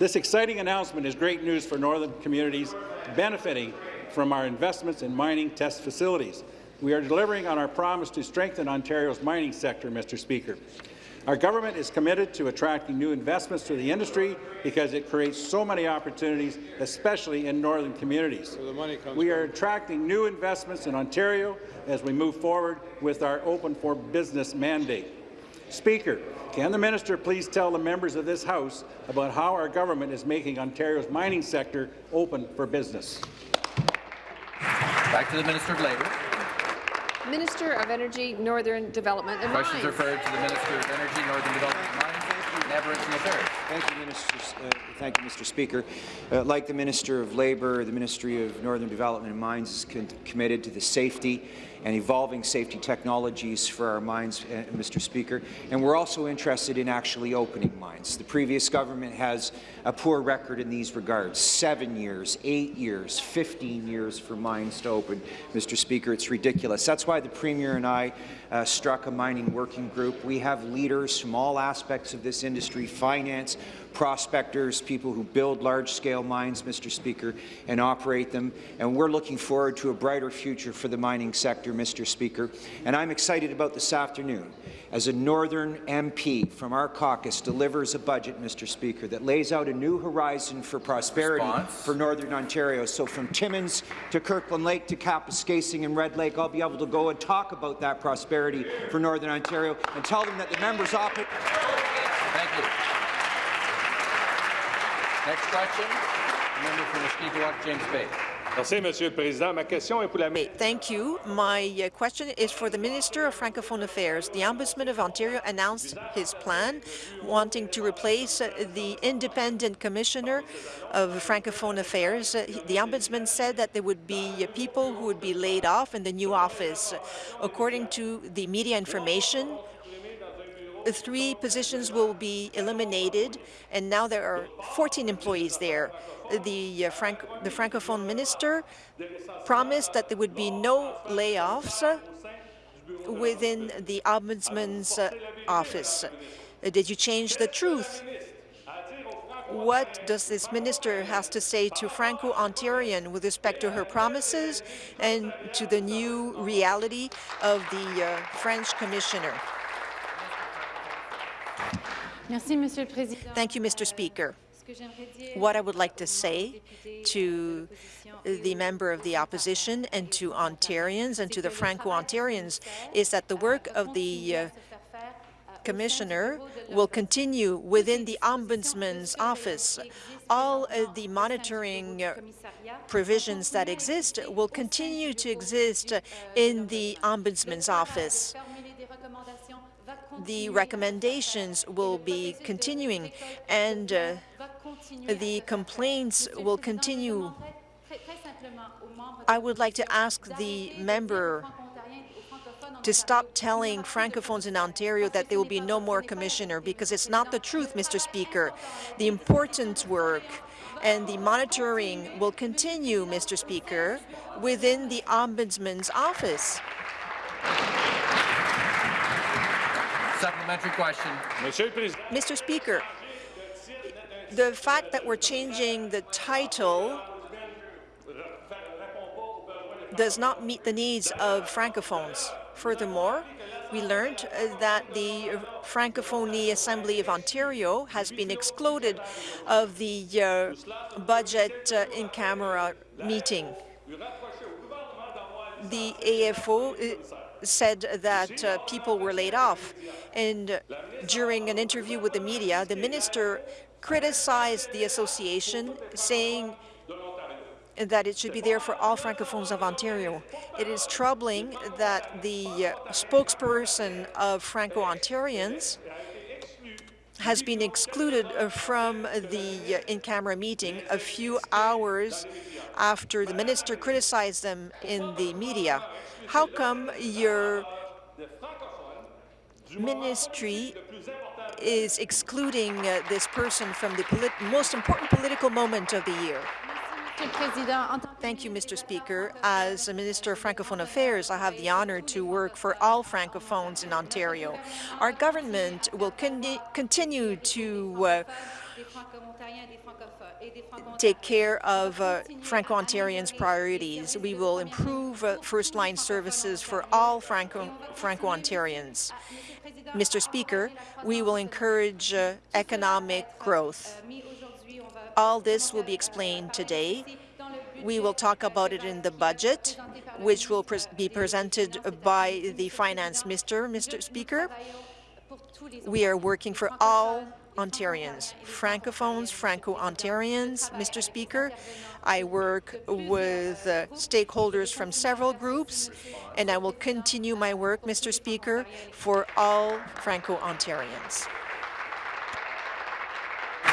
Speaker 24: This exciting announcement is great news for northern communities benefiting from our investments in mining test facilities. We are delivering on our promise to strengthen Ontario's mining sector, Mr. Speaker. Our government is committed to attracting new investments to the industry because it creates so many opportunities, especially in northern communities. we are attracting new investments in Ontario as we move forward with our Open for Business mandate. Speaker, can the minister please tell the members of this House about how our government is making Ontario's mining sector open for business?
Speaker 1: Back to the Minister of Labour.
Speaker 21: Minister of Energy, Northern Development and
Speaker 1: Questions
Speaker 21: Mines.
Speaker 1: referred to the Minister of Energy, Northern Development and Mines, and Aboriginal Affairs.
Speaker 25: Thank you, Minister, uh, thank you, Mr. Speaker. Uh, like the Minister of Labour, the Ministry of Northern Development and Mines is con committed to the safety and evolving safety technologies for our mines, uh, Mr. Speaker. And we're also interested in actually opening mines. The previous government has a poor record in these regards. Seven years, eight years, 15 years for mines to open. Mr. Speaker, it's ridiculous. That's why the Premier and I uh, struck a mining working group. We have leaders from all aspects of this industry, finance, prospectors, people who build large-scale mines, Mr. Speaker, and operate them. And we're looking forward to a brighter future for the mining sector, Mr. Speaker. And I'm excited about this afternoon as a Northern MP from our caucus delivers a budget, Mr. Speaker, that lays out a new horizon for prosperity
Speaker 1: Response.
Speaker 25: for Northern Ontario. So from Timmins to Kirkland Lake to Kapuskasing and Red Lake, I'll be able to go and talk about that prosperity for Northern Ontario and tell them that the members opposite.
Speaker 1: Thank you. Next question, the member for Mushkegowuk, James Bay.
Speaker 26: Merci, Monsieur le Président. Ma question est pour la...
Speaker 27: Thank you. My uh, question is for the Minister of Francophone Affairs. The Ombudsman of Ontario announced his plan, wanting to replace uh, the independent commissioner of Francophone Affairs. Uh, the Ombudsman said that there would be uh, people who would be laid off in the new office. According to the media information, three positions will be eliminated, and now there are 14 employees there. The, uh, Franc the Francophone minister promised that there would be no layoffs within the Ombudsman's uh, office. Uh, did you change the truth? What does this minister has to say to Franco-Ontarian with respect to her promises and to the new reality of the uh, French commissioner? Thank you, Mr. Speaker. What I would like to say to the member of the opposition and to Ontarians and to the Franco-Ontarians is that the work of the uh, Commissioner will continue within the Ombudsman's office. All uh, the monitoring uh, provisions that exist will continue to exist in the Ombudsman's office the recommendations will be continuing and uh, the complaints will continue. I would like to ask the member to stop telling Francophones in Ontario that there will be no more commissioner, because it's not the truth, Mr. Speaker. The important work and the monitoring will continue, Mr. Speaker, within the Ombudsman's office.
Speaker 1: Supplementary question.
Speaker 27: Mr. Speaker, the fact that we're changing the title does not meet the needs of Francophones. Furthermore, we learned uh, that the Francophonie Assembly of Ontario has been excluded of the uh, budget uh, in camera meeting. The AFO uh, said that uh, people were laid off, and during an interview with the media, the minister criticized the association, saying that it should be there for all Francophones of Ontario. It is troubling that the uh, spokesperson of Franco-Ontarians has been excluded uh, from the uh, in-camera meeting a few hours after the minister criticized them in the media. How come your ministry is excluding uh, this person from the most important political moment of the year? Thank you, Mr. Speaker. As a Minister of Francophone Affairs, I have the honour to work for all Francophones in Ontario. Our government will con continue to uh, take care of uh, Franco-Ontarians' priorities. We will improve uh, first-line services for all Franco-Ontarians. Mr. Speaker, we will encourage uh, economic growth. All this will be explained today. We will talk about it in the budget, which will pre be presented by the Finance Minister, Mr. Speaker. We are working for all Ontarians, Francophones, Franco-Ontarians, Mr. Speaker. I work with uh, stakeholders from several groups, and I will continue my work, Mr. Speaker, for all Franco-Ontarians.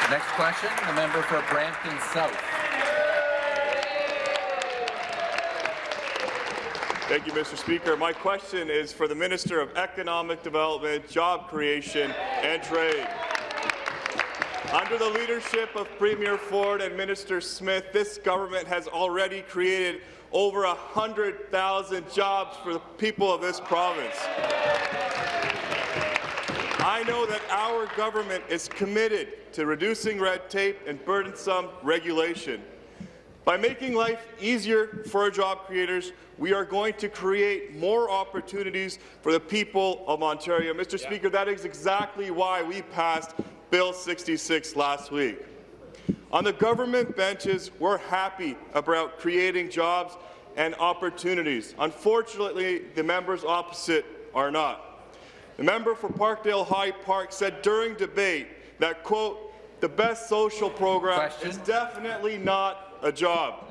Speaker 1: Next question, the member for Brampton South.
Speaker 15: Thank you, Mr. Speaker. My question is for the Minister of Economic Development, Job Creation and Trade. Under the leadership of Premier Ford and Minister Smith, this government has already created over 100,000 jobs for the people of this province. I know that our government is committed to reducing red tape and burdensome regulation. By making life easier for our job creators, we are going to create more opportunities for the people of Ontario. Mr. Yeah. Speaker, that is exactly why we passed Bill 66 last week. On the government benches, we're happy about creating jobs and opportunities. Unfortunately, the members opposite are not. The member for Parkdale High Park said during debate that, quote, the best social program Question. is definitely not a job.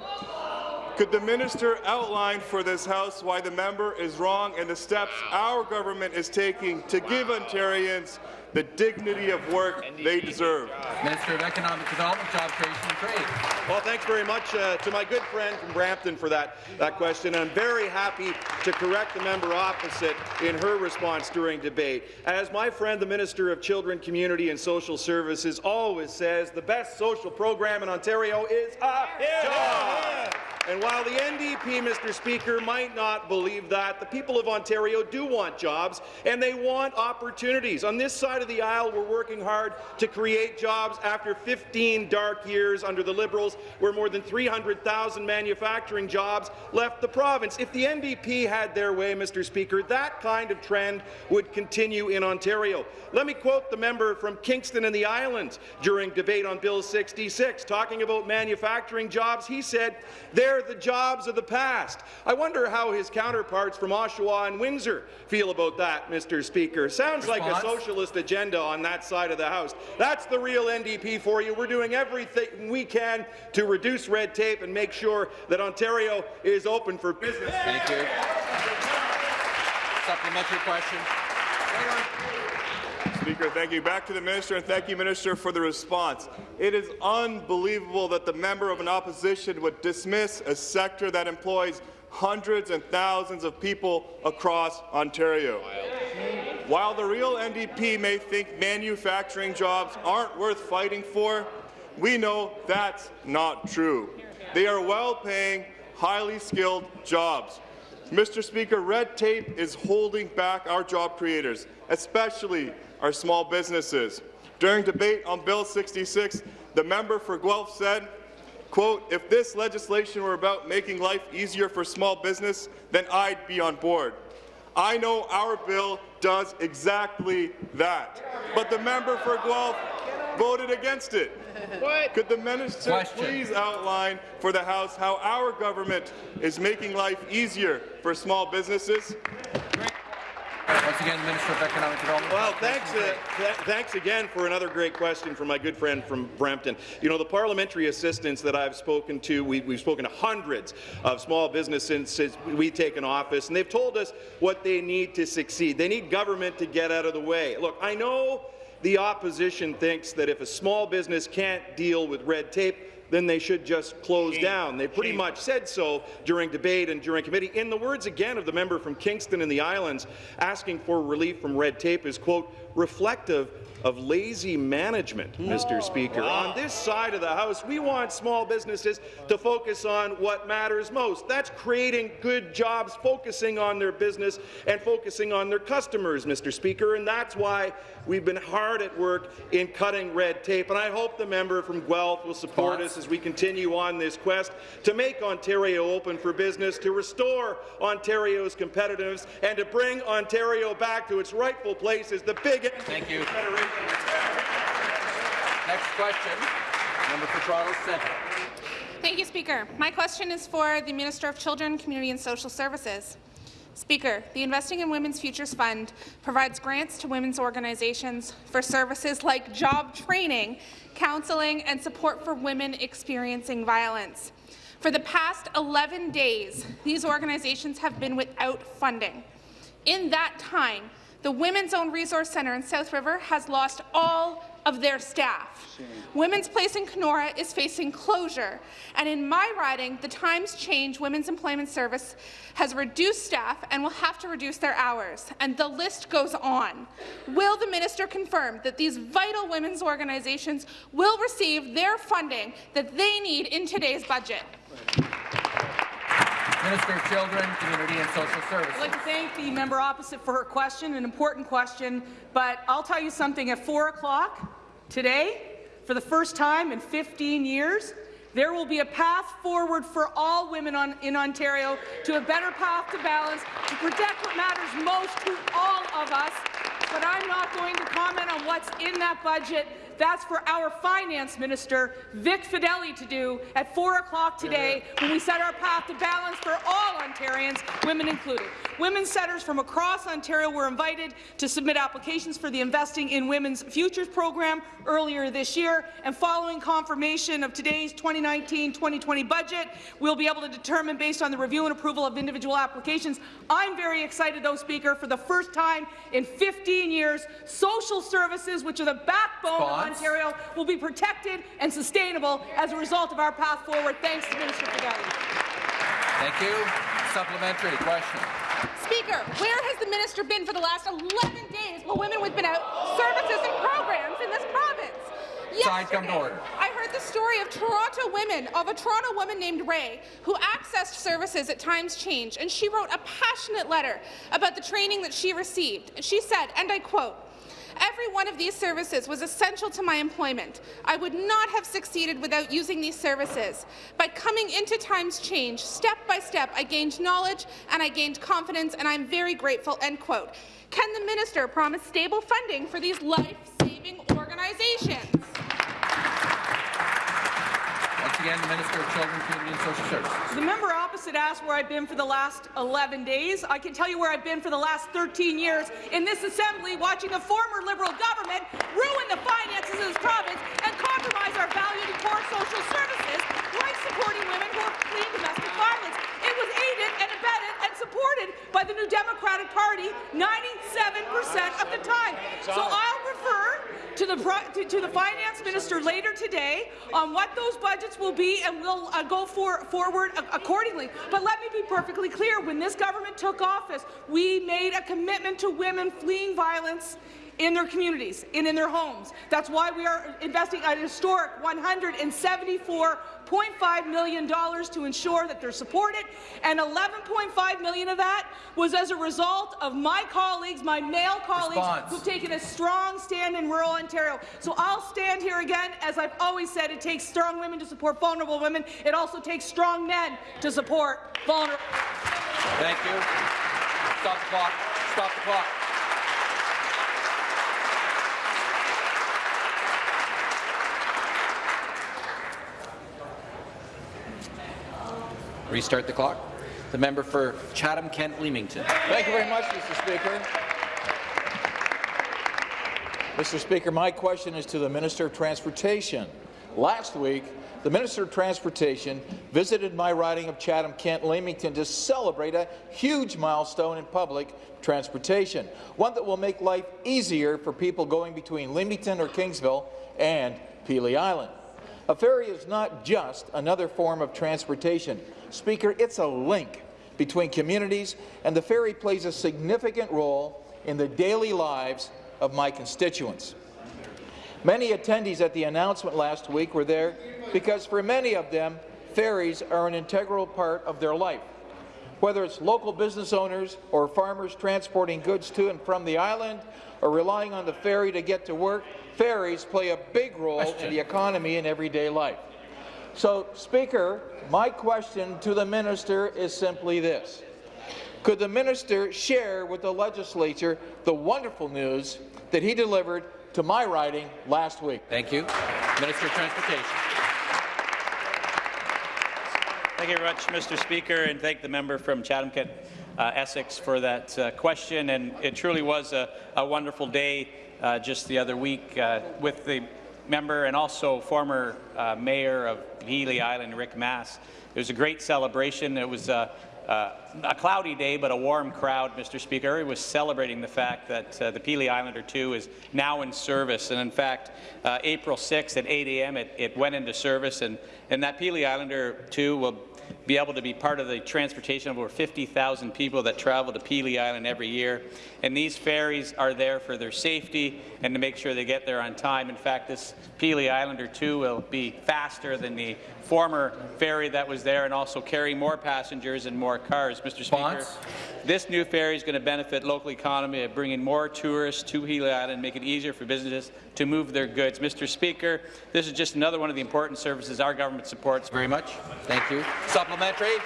Speaker 15: Could the minister outline for this House why the member is wrong and the steps our government is taking to give Ontarians the dignity of work they deserve.
Speaker 1: Minister of Economic Development, Job Creation and Trade.
Speaker 4: Well, thanks very much uh, to my good friend from Brampton for that, that question. I'm very happy to correct the member opposite in her response during debate. As my friend, the Minister of Children, Community and Social Services, always says, the best social program in Ontario is a yeah. job. And while the NDP, Mr. Speaker, might not believe that, the people of Ontario do want jobs and they want opportunities. On this side of the aisle, we're working hard to create jobs after 15 dark years under the Liberals, where more than 300,000 manufacturing jobs left the province. If the NDP had their way, Mr. Speaker, that kind of trend would continue in Ontario. Let me quote the member from Kingston and the Islands during debate on Bill 66, talking about manufacturing jobs. He said, they're the jobs of the past. I wonder how his counterparts from Oshawa and Windsor feel about that, Mr. Speaker. Sounds Response? like a socialist agenda on that side of the House. That's the real NDP for you. We're doing everything we can to reduce red tape and make sure that Ontario is open for business.
Speaker 1: Thank you. Supplementary question.
Speaker 15: Speaker. Thank you. Back to the minister, and thank you, Minister, for the response. It is unbelievable that the member of an opposition would dismiss a sector that employs hundreds and thousands of people across Ontario. While the real NDP may think manufacturing jobs aren't worth fighting for, we know that's not true. They are well-paying, highly skilled jobs. Mr. Speaker, red tape is holding back our job creators, especially our small businesses. During debate on Bill 66, the member for Guelph said, quote, if this legislation were about making life easier for small business, then I'd be on board. I know our bill does exactly that. But the member for Guelph voted against it. What? Could the minister
Speaker 1: Question.
Speaker 15: please outline for the House how our government is making life easier for small businesses?
Speaker 1: Once again, Minister of Economic Development.
Speaker 4: Well, thanks, uh, th thanks again for another great question from my good friend from Brampton. You know, the parliamentary assistants that I've spoken to, we, we've spoken to hundreds of small businesses since we've taken office, and they've told us what they need to succeed. They need government to get out of the way. Look, I know the opposition thinks that if a small business can't deal with red tape, then they should just close down. They pretty much said so during debate and during committee. In the words again of the member from Kingston and the Islands, asking for relief from red tape is, quote, reflective of lazy management, Mr. Oh, Speaker. On this side of the House, we want small businesses to focus on what matters most. That's creating good jobs, focusing on their business and focusing on their customers, Mr. Speaker, and that's why we've been hard at work in cutting red tape. And I hope the member from Guelph will support us as we continue on this quest to make Ontario open for business, to restore Ontario's competitiveness, and to bring Ontario back to its rightful place as the biggest
Speaker 1: Thank you. Next question, member for Toronto Centre.
Speaker 28: Thank you, Speaker. My question is for the Minister of Children, Community and Social Services. Speaker, the Investing in Women's Futures Fund provides grants to women's organizations for services like job training, counseling, and support for women experiencing violence. For the past 11 days, these organizations have been without funding. In that time, the Women's Own Resource Centre in South River has lost all of their staff. Women's Place in Kenora is facing closure, and in my riding, the Times Change Women's Employment Service has reduced staff and will have to reduce their hours, and the list goes on. Will the minister confirm that these vital women's organizations will receive their funding that they need in today's budget?
Speaker 1: Minister of Children, Community and Social Services.
Speaker 29: I'd like to thank the member opposite for her question, an important question, but I'll tell you something, at 4 o'clock today, for the first time in 15 years, there will be a path forward for all women on, in Ontario to a better path to balance, to protect what matters most to all of us. But I'm not going to comment on what's in that budget. That's for our finance minister, Vic Fedeli, to do at 4 o'clock today when we set our path to balance for all Ontarians, women included. Women centres from across Ontario were invited to submit applications for the Investing in Women's Futures program earlier this year, and following confirmation of today's 2019-2020 budget, we'll be able to determine, based on the review and approval of individual applications. I'm very excited, though, Speaker, for the first time in 15 years, social services, which are the backbone of
Speaker 1: Response.
Speaker 29: Ontario, will be protected and sustainable as a result of our path forward. Thanks to Minister Fedeli.
Speaker 1: Thank you. Supplementary question.
Speaker 28: Speaker, where has the minister been for the last 11 days while women have been out services and programs in this province?
Speaker 1: Side come to order.
Speaker 28: I heard the story of Toronto women, of a Toronto woman named Ray, who accessed services at Times Change, and she wrote a passionate letter about the training that she received. And she said, and I quote, Every one of these services was essential to my employment. I would not have succeeded without using these services. By coming into Times Change, step by step, I gained knowledge and I gained confidence, and I'm very grateful. End quote. Can the minister promise stable funding for these life-saving organizations?
Speaker 1: Again, the Minister of Children, Community and Social Services.
Speaker 29: The member opposite asked where I've been for the last 11 days. I can tell you where I've been for the last 13 years in this assembly, watching a former Liberal government ruin the finances of this province and compromise our valued and core social services, like supporting women who are fleeing domestic violence. It was aided and abetted and supported by the New Democratic Party 97% of the time. So I'll refer to the to, to the finance minister later today on what those budgets will be, and we'll uh, go for, forward accordingly. But let me be perfectly clear: when this government took office, we made a commitment to women fleeing violence in their communities and in their homes. That's why we are investing a historic $174.5 million to ensure that they're supported, and 11.5 million of that was as a result of my colleagues, my male colleagues,
Speaker 1: Response.
Speaker 29: who've taken a strong stand in rural Ontario. So I'll stand here again, as I've always said, it takes strong women to support vulnerable women. It also takes strong men to support vulnerable.
Speaker 1: Thank you. Stop the clock. Stop the clock. Restart the clock. The member for Chatham-Kent-Leamington.
Speaker 30: Thank you very much, Mr. Speaker. Mr. Speaker, my question is to the Minister of Transportation. Last week, the Minister of Transportation visited my riding of Chatham-Kent-Leamington to celebrate a huge milestone in public transportation, one that will make life easier for people going between Leamington or Kingsville and Pelee Island. A ferry is not just another form of transportation. Speaker, it's a link between communities, and the ferry plays a significant role in the daily lives of my constituents. Many attendees at the announcement last week were there because for many of them, ferries are an integral part of their life. Whether it's local business owners or farmers transporting goods to and from the island or relying on the ferry to get to work, ferries play a big role in the economy and everyday life. So, Speaker, my question to the minister is simply this. Could the minister share with the legislature the wonderful news that he delivered to my riding last week?
Speaker 1: Thank you. Minister of Transportation.
Speaker 12: Thank you very much, Mr. Speaker, and thank the member from Chatham-Kent, uh, Essex, for that uh, question. And it truly was a, a wonderful day uh, just the other week uh, with the member and also former uh, mayor of Pelee Island, Rick Masse. It was a great celebration. It was uh, uh, a cloudy day, but a warm crowd, Mr. Speaker. Everybody was celebrating the fact that uh, the Pelee Islander 2 is now in service. And in fact, April 6th at 8 a.m., it, it went into service. And, and that Pelee Islander 2 will be able to be part of the transportation of over 50,000 people that travel to Pelee Island every year. And these ferries are there for their safety and to make sure they get there on time. In fact, this Pelee Islander 2 will be faster than the former ferry that was there and also carry more passengers and more cars. Mr. Speaker,
Speaker 1: Response?
Speaker 12: this new ferry is going to benefit local economy by bringing more tourists to Pelee Island, make it easier for businesses to move their goods. Mr. Speaker, this is just another one of the important services our government supports.
Speaker 1: Very much. Thank you. Supplementary.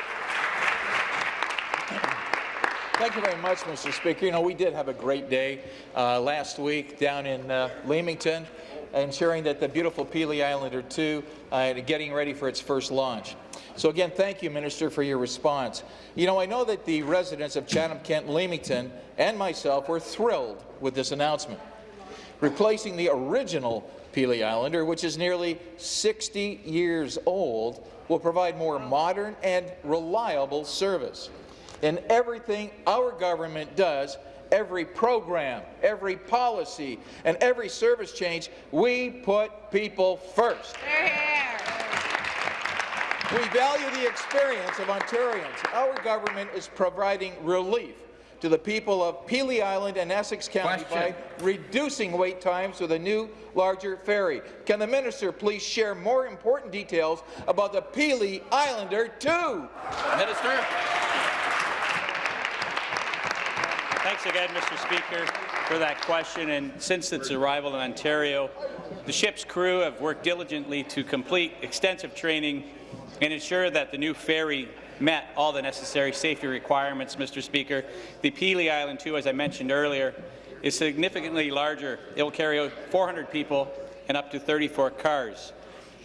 Speaker 30: Thank you very much, Mr. Speaker. You know, we did have a great day uh, last week down in uh, Leamington, ensuring that the beautiful Pelee Islander 2 uh, getting ready for its first launch. So again, thank you, Minister, for your response. You know, I know that the residents of Chatham-Kent Leamington and myself were thrilled with this announcement. Replacing the original Pelee Islander, which is nearly 60 years old, will provide more modern and reliable service. In everything our government does, every program, every policy, and every service change, we put people first. We value the experience of Ontarians. Our government is providing relief to the people of Pelee Island and Essex County
Speaker 1: Question.
Speaker 30: by reducing wait times with a new, larger ferry. Can the minister please share more important details about the Pelee Islander 2?
Speaker 12: Minister. Thanks again, Mr. Speaker, for that question. And since its arrival in Ontario, the ship's crew have worked diligently to complete extensive training and ensure that the new ferry met all the necessary safety requirements, Mr. Speaker. The Pelee Island 2, as I mentioned earlier, is significantly larger. It will carry 400 people and up to 34 cars.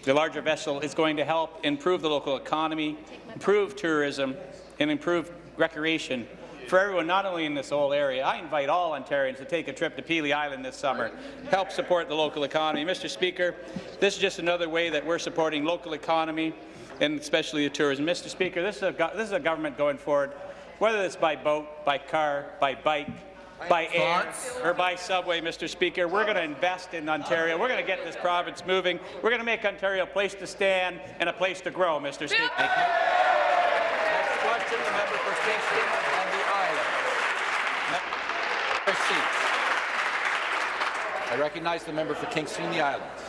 Speaker 12: The larger vessel is going to help improve the local economy, improve tourism, and improve recreation for everyone, not only in this whole area. I invite all Ontarians to take a trip to Pelee Island this summer, help support the local economy. Mr. Speaker, this is just another way that we're supporting local economy and especially the tourism. Mr. Speaker, this is a, this is a government going forward, whether it's by boat, by car, by bike, by air or by subway, Mr. Speaker. We're going to invest in Ontario. We're going to get this province moving. We're going to make Ontario a place to stand and a place to grow, Mr. Speaker.
Speaker 1: Next question, the member for Kingston and the Islands. Member I recognize the member for Kingston and the Islands.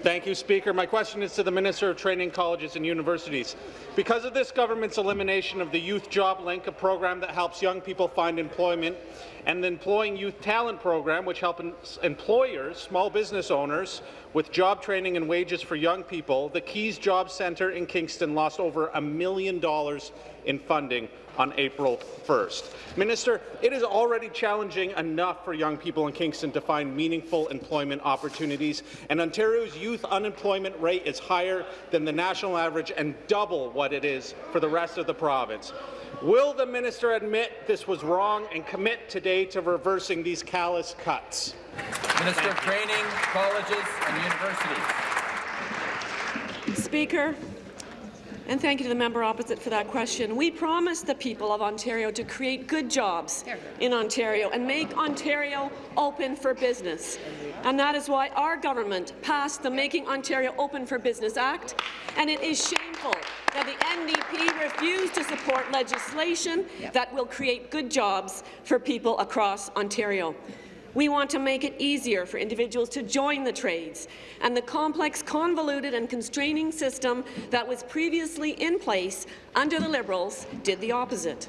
Speaker 31: Thank you, Speaker. My question is to the Minister of Training Colleges and Universities. Because of this government's elimination of the Youth Job Link, a program that helps young people find employment, and the Employing Youth Talent Program, which helps employers, small business owners, with job training and wages for young people, the Keys Job Centre in Kingston lost over a million dollars in funding on April 1st. Minister, it is already challenging enough for young people in Kingston to find meaningful employment opportunities, and Ontario's youth unemployment rate is higher than the national average and double what it is for the rest of the province. Will the minister admit this was wrong and commit today to reversing these callous cuts?
Speaker 1: Minister of Training, Colleges and Universities.
Speaker 32: Speaker, and thank you to the member opposite for that question. We promised the people of Ontario to create good jobs in Ontario and make Ontario open for business. And that is why our government passed the Making Ontario Open for Business Act, and it is shameful that the NDP refused to support legislation that will create good jobs for people across Ontario. We want to make it easier for individuals to join the trades, and the complex, convoluted and constraining system that was previously in place under the Liberals did the opposite.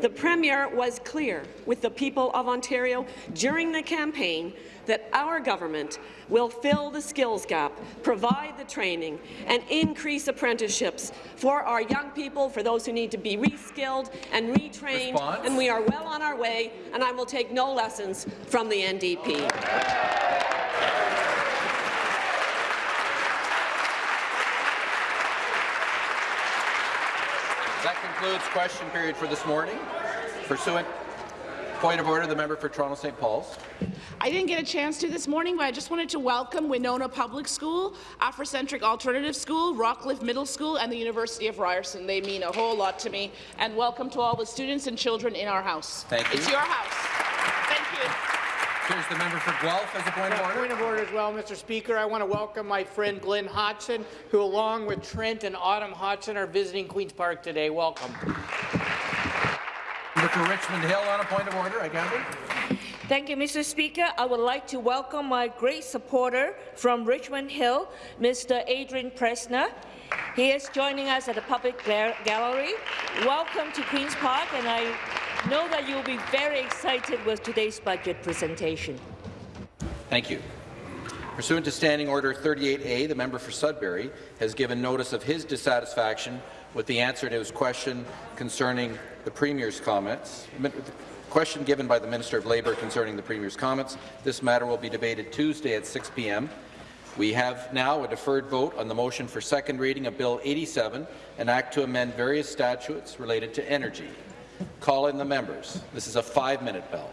Speaker 32: The Premier was clear with the people of Ontario during the campaign that our government will fill the skills gap, provide the training, and increase apprenticeships for our young people, for those who need to be reskilled and retrained,
Speaker 1: Response?
Speaker 32: and we are well on our way, and I will take no lessons from the NDP.
Speaker 1: That concludes question period for this morning. Pursuant point of order, the member for Toronto St. Paul's.
Speaker 33: I didn't get a chance to this morning, but I just wanted to welcome Winona Public School, Afrocentric Alternative School, Rockcliffe Middle School, and the University of Ryerson. They mean a whole lot to me. And welcome to all the students and children in our house.
Speaker 1: Thank you.
Speaker 33: It's your house. Thank you.
Speaker 1: Here's the member for Guelph as a point of order.
Speaker 34: Point of order as well, Mr. Speaker. I want to welcome my friend Glenn Hodgson, who along with Trent and Autumn Hodgson are visiting Queen's Park today. Welcome.
Speaker 1: Member for Richmond Hill on a point of order, I gather.
Speaker 35: Thank you, Mr. Speaker. I would like to welcome my great supporter from Richmond Hill, Mr. Adrian Presner. He is joining us at the public gallery. Welcome to Queen's Park, and I know that you'll be very excited with today's budget presentation.
Speaker 1: Thank you. Pursuant to Standing Order 38A, the member for Sudbury has given notice of his dissatisfaction with the answer to his question concerning the Premier's comments. Question given by the Minister of Labour concerning the Premier's comments. This matter will be debated Tuesday at 6 p.m. We have now a deferred vote on the motion for second reading of Bill 87, an act to amend various statutes related to energy. Call in the members. This is a five-minute bell.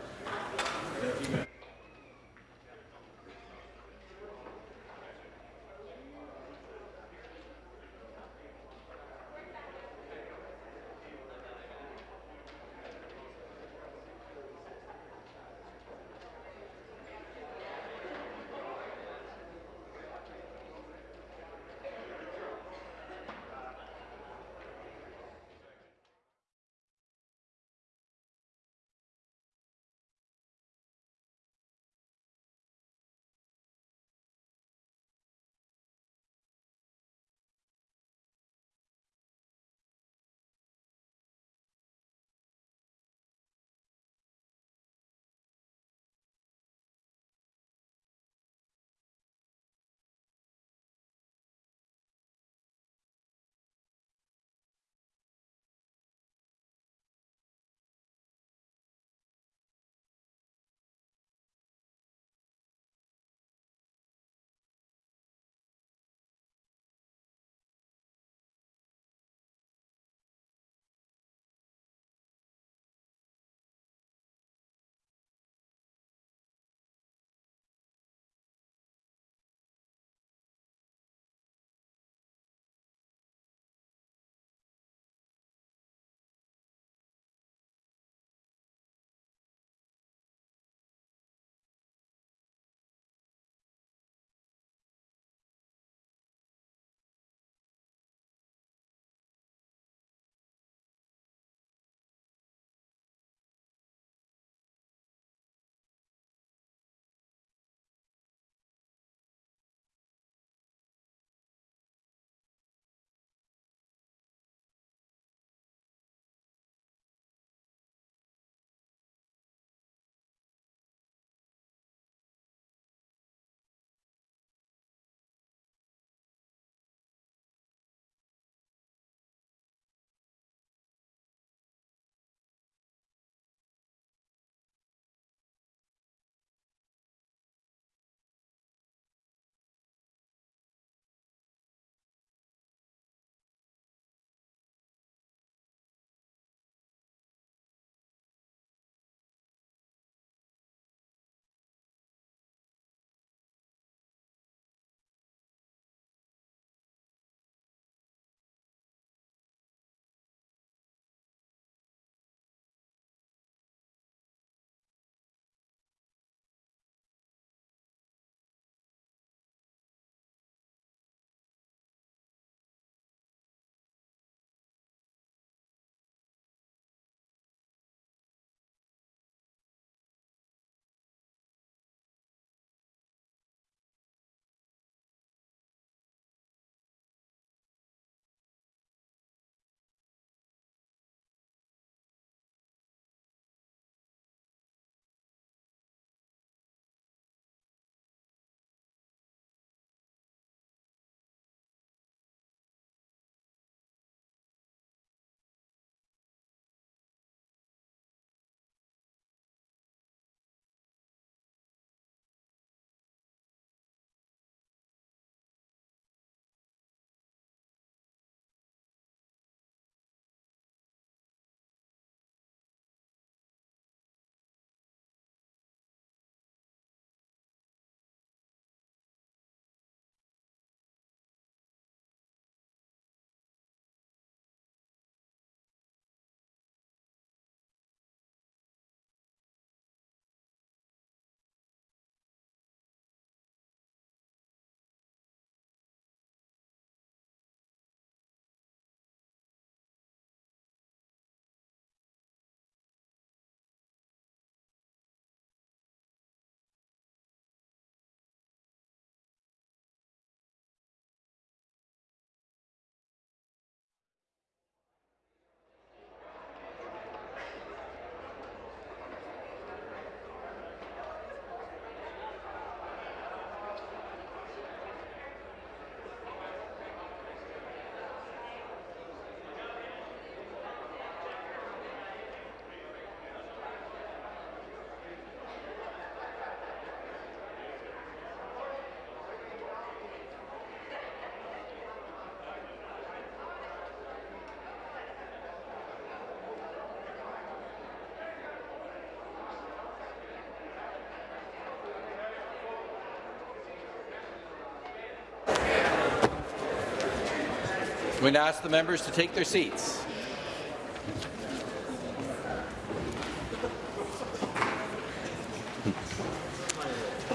Speaker 1: Going to ask the members to take their seats.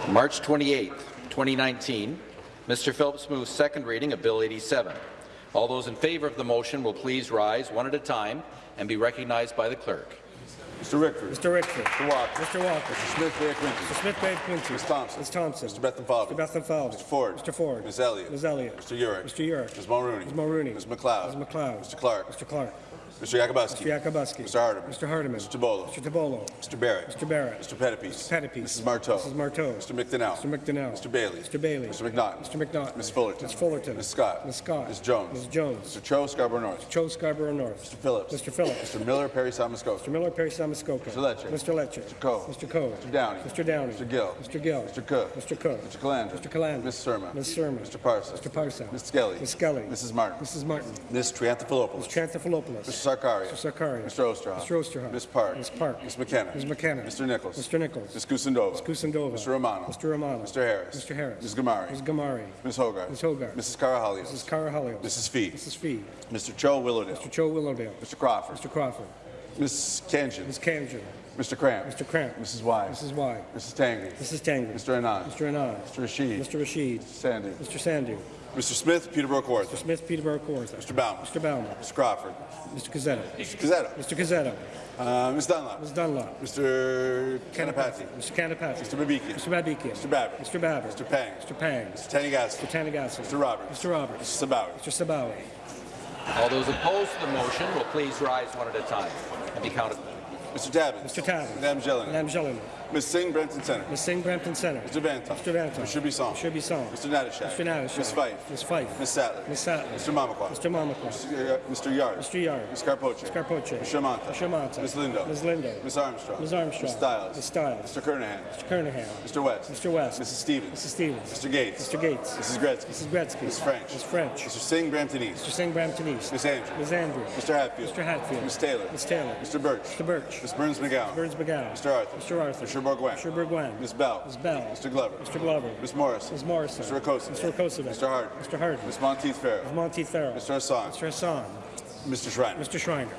Speaker 1: March 28, 2019, Mr. Phillips moves second reading of Bill 87. All those in favour of the motion will please rise one at a time and be recognized by the clerk.
Speaker 36: Mr. Rickford.
Speaker 37: Mr. Rickford.
Speaker 36: Mr. Walker.
Speaker 37: Mr. Walker.
Speaker 36: Mr. Smith Bay Quinte.
Speaker 37: Mr. Smith Bay Quinte.
Speaker 36: Ms. Thompson.
Speaker 37: Ms. Thompson.
Speaker 36: Mr. Bethlenfalvy.
Speaker 37: Mr. Bethlenfalvy.
Speaker 36: Mr. Ford.
Speaker 37: Mr. Ford.
Speaker 36: Ms. Elliott.
Speaker 37: Ms. Elliott.
Speaker 36: Mr. Yurek.
Speaker 37: Mr. Yurek.
Speaker 36: Ms. Mulroney.
Speaker 37: Ms. Mulroney.
Speaker 36: Ms. MacLeod.
Speaker 37: Ms. MacLeod.
Speaker 36: Mr. Clark.
Speaker 37: Mr. Clark.
Speaker 36: Mr. Yakabuski.
Speaker 37: Mr. Yakabuski.
Speaker 36: Mr. Hardeman.
Speaker 37: Mr. Hardeman.
Speaker 36: Mr. Tibollo.
Speaker 37: Mr. Tibollo.
Speaker 36: Mr. Barrett.
Speaker 37: Mr. Barrett.
Speaker 36: Mr. Pettapiece.
Speaker 37: Mr. Pettapiece.
Speaker 36: Mrs. Martow.
Speaker 37: Mrs. Martow.
Speaker 36: Mr. McDonell.
Speaker 37: Mr. McDonell.
Speaker 36: Mr. Bailey.
Speaker 37: Mr. Bailey.
Speaker 36: Mr. McNaughton.
Speaker 37: Mr. McNaughton.
Speaker 36: Ms. Fullerton.
Speaker 37: Ms. Fullerton.
Speaker 36: Ms. Scott.
Speaker 37: Ms. Scott.
Speaker 36: Ms. Jones.
Speaker 37: Ms. Jones.
Speaker 36: Mr. Cho Scarborough North.
Speaker 37: Cho Scarborough North.
Speaker 36: Mr. Phillips.
Speaker 37: Mr. Phillips.
Speaker 36: Mr. Miller Parry Sound Muskoka.
Speaker 37: Mr. Miller Parry Sound Muskoka.
Speaker 36: Mr. Lecce.
Speaker 37: Mr. Lecce.
Speaker 36: Mr. Coe.
Speaker 37: Mr. Coe.
Speaker 36: Mr. Downey.
Speaker 37: Mr. Downey.
Speaker 36: Mr. Gill.
Speaker 37: Mr. Gill.
Speaker 36: Mr. Cook.
Speaker 37: Mr. Cook.
Speaker 36: Mr. Calandra.
Speaker 37: Mr. Calandra.
Speaker 36: Ms. Surma.
Speaker 37: Ms. Surma.
Speaker 36: Mr. Parsa.
Speaker 37: Mr. Parsa.
Speaker 36: Ms. Skelly.
Speaker 37: Ms. Skelly.
Speaker 36: Mrs. Martin.
Speaker 37: Mrs. Martin.
Speaker 36: Ms. Triantafilopoulos.
Speaker 37: Ms. Tranthopoulos.
Speaker 36: Mr. Sarkaria.
Speaker 37: Mr. Sarkaria.
Speaker 36: Mr. Oosterhoff.
Speaker 37: Mr. Oosterhoff.
Speaker 36: Ms. Park.
Speaker 37: Ms. Park.
Speaker 36: Ms. McKenna.
Speaker 37: Ms. McKenna.
Speaker 36: Mr. Nicholls.
Speaker 37: Mr. Nicholls.
Speaker 36: Ms. Kusendova.
Speaker 37: Ms. Kusendova.
Speaker 36: Mr. Romano.
Speaker 37: Mr. Romano.
Speaker 36: Mr. Harris.
Speaker 37: Mr. Harris.
Speaker 36: Ms. Ghamari.
Speaker 37: Ms. Ghamari.
Speaker 36: Ms. Hogarth.
Speaker 37: Ms. Hogarth.
Speaker 36: Mrs. Karahalios.
Speaker 37: Mrs. Karahalios.
Speaker 36: Mrs. Fee.
Speaker 37: Mrs. Fee.
Speaker 36: Mr. Cho Willowdale.
Speaker 37: Mr. Cho Willowdale.
Speaker 36: Mr. Crawford.
Speaker 37: Mr. Crawford.
Speaker 36: Ms. Khanjin.
Speaker 37: Ms. Khanjin.
Speaker 36: Mr. Kramp.
Speaker 37: Mr. Kramp.
Speaker 36: Mrs. Y.
Speaker 37: Mrs. Y.
Speaker 36: Mrs. Tangri.
Speaker 37: Mrs. Tangri.
Speaker 36: Mr. Anand.
Speaker 37: Mr. Anand.
Speaker 36: Mr. Rasheed.
Speaker 37: Mr. Rasheed.
Speaker 36: Sandhu.
Speaker 37: Mr. Sandhu.
Speaker 36: Mr. Smith, Peterborough Kawartha.
Speaker 37: Mr. Smith, Peterborough Kawartha.
Speaker 36: Mr. Bauman.
Speaker 37: Mr. Bauman.
Speaker 36: Mr. Crawford.
Speaker 37: Mr. Cuzzetto.
Speaker 36: Mr. Cuzzetto.
Speaker 37: Mr. Cuzzetto.
Speaker 36: Uh, Ms. Dunlop.
Speaker 37: Ms. Dunlop.
Speaker 36: Mr. Kanapathi.
Speaker 37: Mr. Kanapathi.
Speaker 36: Mr. Babikian.
Speaker 37: Mr. Babikian.
Speaker 36: Mr. Babbitt.
Speaker 37: Mr. Babbitt.
Speaker 36: Mr. Pang.
Speaker 37: Mr. Pang.
Speaker 36: Mr. Tanigassi.
Speaker 37: Mr. Tanagassi.
Speaker 36: Mr. Roberts.
Speaker 37: Mr. Roberts.
Speaker 36: Mr. Sabawy.
Speaker 37: Mr. Sabawy.
Speaker 1: All those opposed to the motion will please rise one at a time and be counted.
Speaker 36: Mr. Tabuns.
Speaker 37: Mr. Tabuns.
Speaker 36: Madame Gelling.
Speaker 37: Madame Gelling.
Speaker 36: Ms. Singh, Brampton Center.
Speaker 37: Ms. Singh, Brampton Center.
Speaker 36: Mr. Vanta.
Speaker 37: Mr. Vanta.
Speaker 36: Mr. Bisson.
Speaker 37: Mr. Bisson.
Speaker 36: Mr. Natyshak.
Speaker 37: Mr. Natyshak.
Speaker 36: Ms. Fife.
Speaker 37: Ms. Fife.
Speaker 36: Ms. Sattler.
Speaker 37: Ms. Sattler.
Speaker 36: Mr. Mamakwa.
Speaker 37: Mr. Mamakwa.
Speaker 36: Mr. Uh, Mr. Yarde.
Speaker 37: Mr. Yarde.
Speaker 36: Ms. Karpoche.
Speaker 37: Ms. Karpoche.
Speaker 36: Mr. Mantha.
Speaker 37: Mr. Mantha.
Speaker 36: Ms. Lindo.
Speaker 37: Ms. Lindo.
Speaker 36: Ms. Armstrong.
Speaker 37: Ms. Armstrong.
Speaker 36: Ms. Stiles.
Speaker 37: Ms. Stiles.
Speaker 36: Mr. Kernaghan.
Speaker 37: Mr. Kernaghan.
Speaker 36: Mr. West.
Speaker 37: Mr. West.
Speaker 36: Mrs. Stevens.
Speaker 37: Mrs. Stevens.
Speaker 36: Mr. Gates.
Speaker 37: Mr. Gates.
Speaker 36: Mrs. Gretzky.
Speaker 37: Mrs. Gretzky.
Speaker 36: Ms. French.
Speaker 37: Ms. French.
Speaker 36: Mr. Singh, Brampton East.
Speaker 37: Mr. Singh, Brampton East.
Speaker 36: Ms. Andrews.
Speaker 37: Ms. Andrews.
Speaker 36: Mr. Hatfield.
Speaker 37: Mr. Hatfield.
Speaker 36: Ms. Taylor.
Speaker 37: Ms. Taylor.
Speaker 36: Mr. Birch.
Speaker 37: Mr. Birch.
Speaker 36: Ms. Berns-McGown.
Speaker 37: Burns McGowan.
Speaker 36: Mr. Arthur.
Speaker 37: Mr. Arthur.
Speaker 36: Mr. Bourgouin.
Speaker 37: Mr. Bourgouin.
Speaker 36: Ms. Bell.
Speaker 37: Ms. Bell.
Speaker 36: Mr. Glover.
Speaker 37: Mr. Glover.
Speaker 36: Ms. Morrison.
Speaker 37: Ms. Morrison.
Speaker 36: Mr. Rakosa.
Speaker 37: Mr. Rakocevic.
Speaker 36: Mr. Hart.
Speaker 37: Mr. Harden.
Speaker 36: Ms. Monteith Farrell.
Speaker 37: Ms. Monteith Farrell.
Speaker 36: Mr. Hassan.
Speaker 37: Mr. Hassan.
Speaker 36: Mr. Schreiner.
Speaker 37: Mr. Schreiner.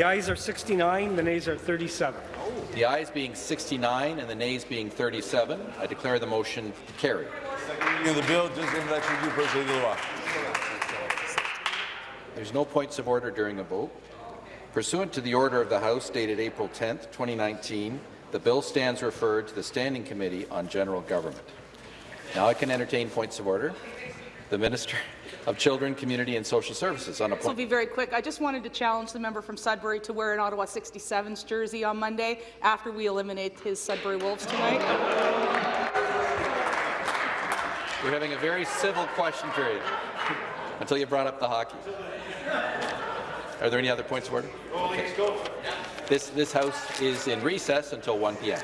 Speaker 38: The ayes are 69, the nays are 37.
Speaker 1: The ayes being 69 and the nays being 37, I declare the motion carried.
Speaker 36: In the bill, deuxième lecture du projet de.
Speaker 1: There's no points of order during a vote. Pursuant to the order of the House dated April 10, 2019, the bill stands referred to the Standing Committee on General Government. Now I can entertain points of order. The Minister of Children, Community and Social Services on a
Speaker 29: This will be very quick. I just wanted to challenge the member from Sudbury to wear an Ottawa 67's jersey on Monday after we eliminate his Sudbury Wolves tonight.
Speaker 1: We're having a very civil question period until you brought up the hockey. Are there any other points of order? Okay. This, this House is in recess until 1 p.m.